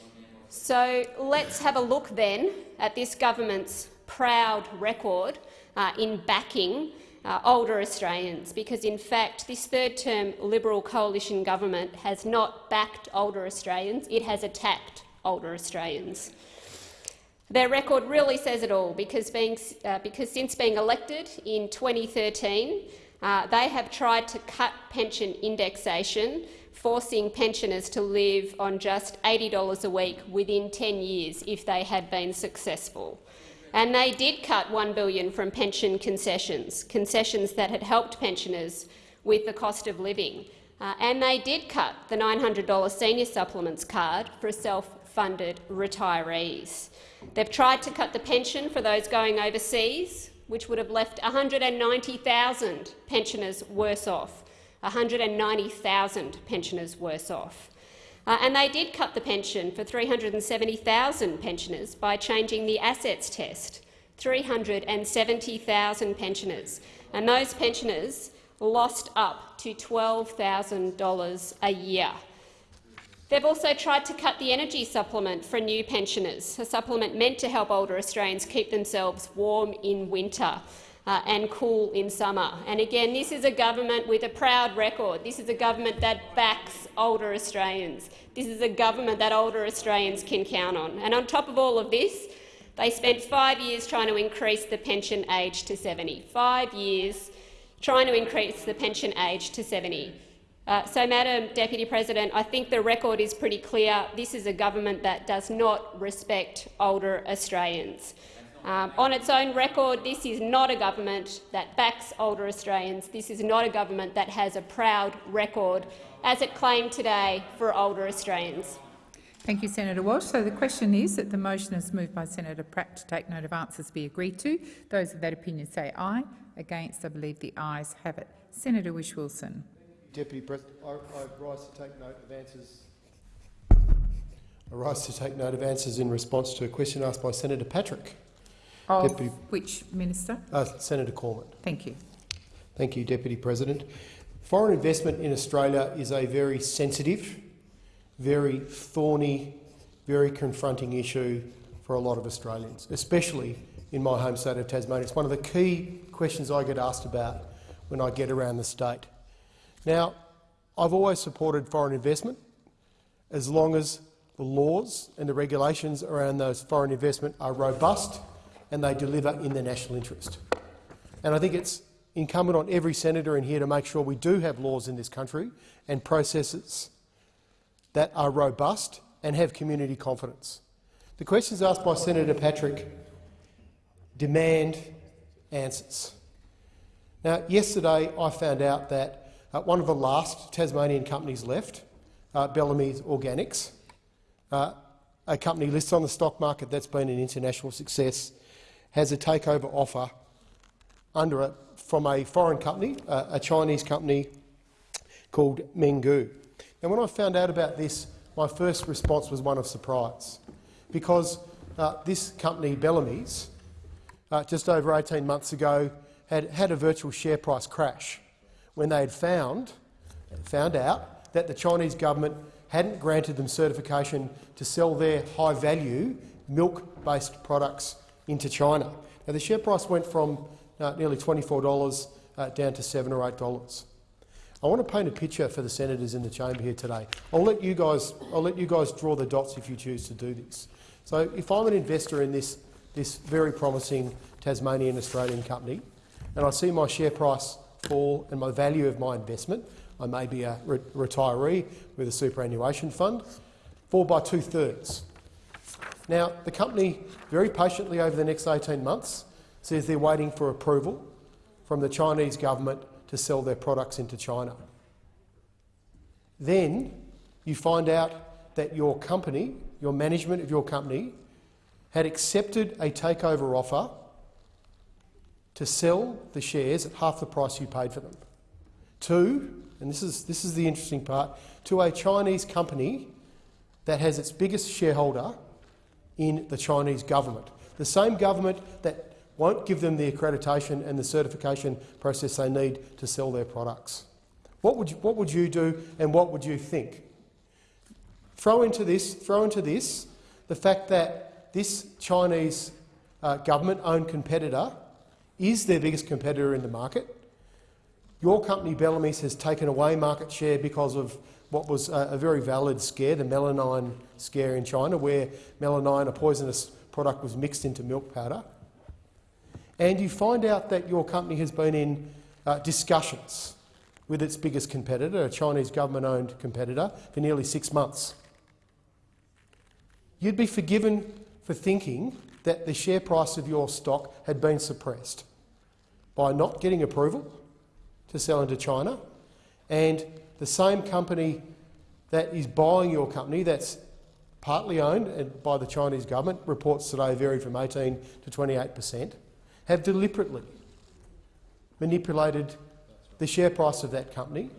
So let's have a look then at this government's proud record uh, in backing uh, older Australians, because in fact this third-term Liberal coalition government has not backed older Australians, it has attacked older Australians. Their record really says it all, because, being, uh, because since being elected in 2013, uh, they have tried to cut pension indexation, forcing pensioners to live on just $80 a week within 10 years if they had been successful. And they did cut 1 billion from pension concessions, concessions that had helped pensioners with the cost of living. Uh, and they did cut the $900 senior supplements card for self-funded retirees. They've tried to cut the pension for those going overseas, which would have left 190,000 pensioners worse off. 190,000 pensioners worse off. Uh, and they did cut the pension for 370,000 pensioners by changing the assets test. 370,000 pensioners. And those pensioners lost up to $12,000 a year. They've also tried to cut the energy supplement for new pensioners, a supplement meant to help older Australians keep themselves warm in winter uh, and cool in summer. And again, this is a government with a proud record. This is a government that backs older Australians. This is a government that older Australians can count on. And on top of all of this, they spent five years trying to increase the pension age to 70. Five years trying to increase the pension age to 70. Uh, so, Madam Deputy President, I think the record is pretty clear. This is a government that does not respect older Australians. Um, on its own record, this is not a government that backs older Australians. This is not a government that has a proud record, as it claimed today, for older Australians. Thank you, Senator Walsh. So the question is that the motion is moved by Senator Pratt to take note of answers be agreed to. Those of that opinion say aye. Against, I believe the ayes have it. Senator Whish-Wilson. Deputy President, I, I rise to take note of answers. I rise to take note of answers in response to a question asked by Senator Patrick. Of Deputy, which minister? Uh, Senator Cormann. Thank you. Thank you, Deputy President. Foreign investment in Australia is a very sensitive, very thorny, very confronting issue for a lot of Australians, especially in my home state of Tasmania. It's one of the key questions I get asked about when I get around the state. Now, I've always supported foreign investment as long as the laws and the regulations around those foreign investment are robust and they deliver in the national interest. And I think it's incumbent on every senator in here to make sure we do have laws in this country and processes that are robust and have community confidence. The questions asked by Senator Patrick demand answers. Now, yesterday I found out that uh, one of the last Tasmanian companies left, uh, Bellamy's Organics, uh, a company listed on the stock market that's been an international success, has a takeover offer under from a foreign company, uh, a Chinese company called Mengniu. And when I found out about this, my first response was one of surprise, because uh, this company, Bellamy's, uh, just over 18 months ago, had had a virtual share price crash when they had found, found out that the Chinese government hadn't granted them certification to sell their high-value milk-based products into China. Now, the share price went from uh, nearly $24 uh, down to 7 or $8. I want to paint a picture for the senators in the chamber here today. I'll let you guys, I'll let you guys draw the dots if you choose to do this. So if I'm an investor in this, this very promising Tasmanian Australian company and I see my share price fall and my value of my investment, I may be a re retiree with a superannuation fund, fall by two-thirds. Now, the company very patiently over the next 18 months says they're waiting for approval from the Chinese government to sell their products into China. Then you find out that your company, your management of your company, had accepted a takeover offer to sell the shares at half the price you paid for them. To, and this is, this is the interesting part, to a Chinese company that has its biggest shareholder in the Chinese government. The same government that won't give them the accreditation and the certification process they need to sell their products. What would you, what would you do and what would you think? Throw into this, throw into this the fact that this Chinese uh, government-owned competitor is their biggest competitor in the market. Your company, Bellamy's, has taken away market share because of what was a, very valid scare, the melamine scare in China, where melamine, a poisonous product, was mixed into milk powder and you find out that your company has been in uh, discussions with its biggest competitor, a Chinese government-owned competitor, for nearly six months. You'd be forgiven for thinking that the share price of your stock had been suppressed by not getting approval to sell into China, and the same company that is buying your company, that's partly owned by the Chinese government, reports today varied from 18 to 28 per cent, have deliberately manipulated the share price of that company,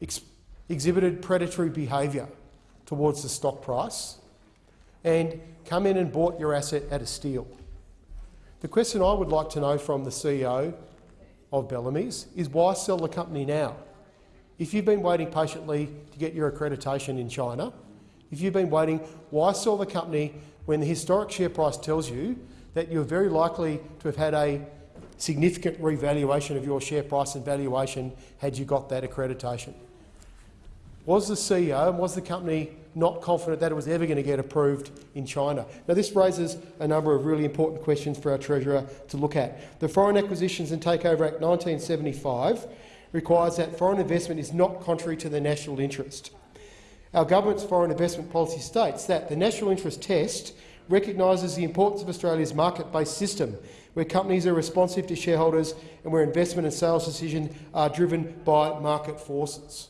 ex exhibited predatory behaviour towards the stock price, and come in and bought your asset at a steal. The question I would like to know from the CEO of Bellamy's is why sell the company now? If you've been waiting patiently to get your accreditation in China, if you've been waiting, why sell the company when the historic share price tells you that you're very likely to have had a significant revaluation of your share price and valuation had you got that accreditation. Was the CEO and was the company not confident that it was ever going to get approved in China? Now, this raises a number of really important questions for our Treasurer to look at. The Foreign Acquisitions and Takeover Act 1975 requires that foreign investment is not contrary to the national interest. Our government's foreign investment policy states that the national interest test recognises the importance of Australia's market-based system, where companies are responsive to shareholders and where investment and sales decisions are driven by market forces.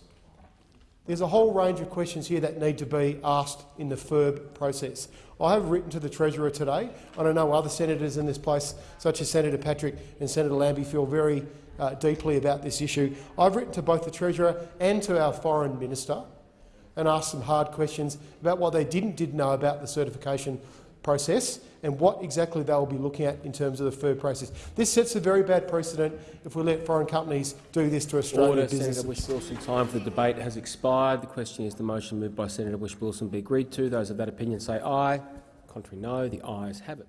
There's a whole range of questions here that need to be asked in the FIRB process. I have written to the Treasurer today, and I know other senators in this place, such as Senator Patrick and Senator Lambie, feel very uh, deeply about this issue. I've written to both the Treasurer and to our Foreign Minister and asked some hard questions about what they didn't did know about the certification process and what exactly they will be looking at in terms of the FIRB process. This sets a very bad precedent if we let foreign companies do this to Australian Order, businesses. Senator Whish-Wilson. Time for the debate has expired. The question is the motion moved by Senator Whish-Wilson be agreed to. Those of that opinion say aye. Contrary no. The ayes have it.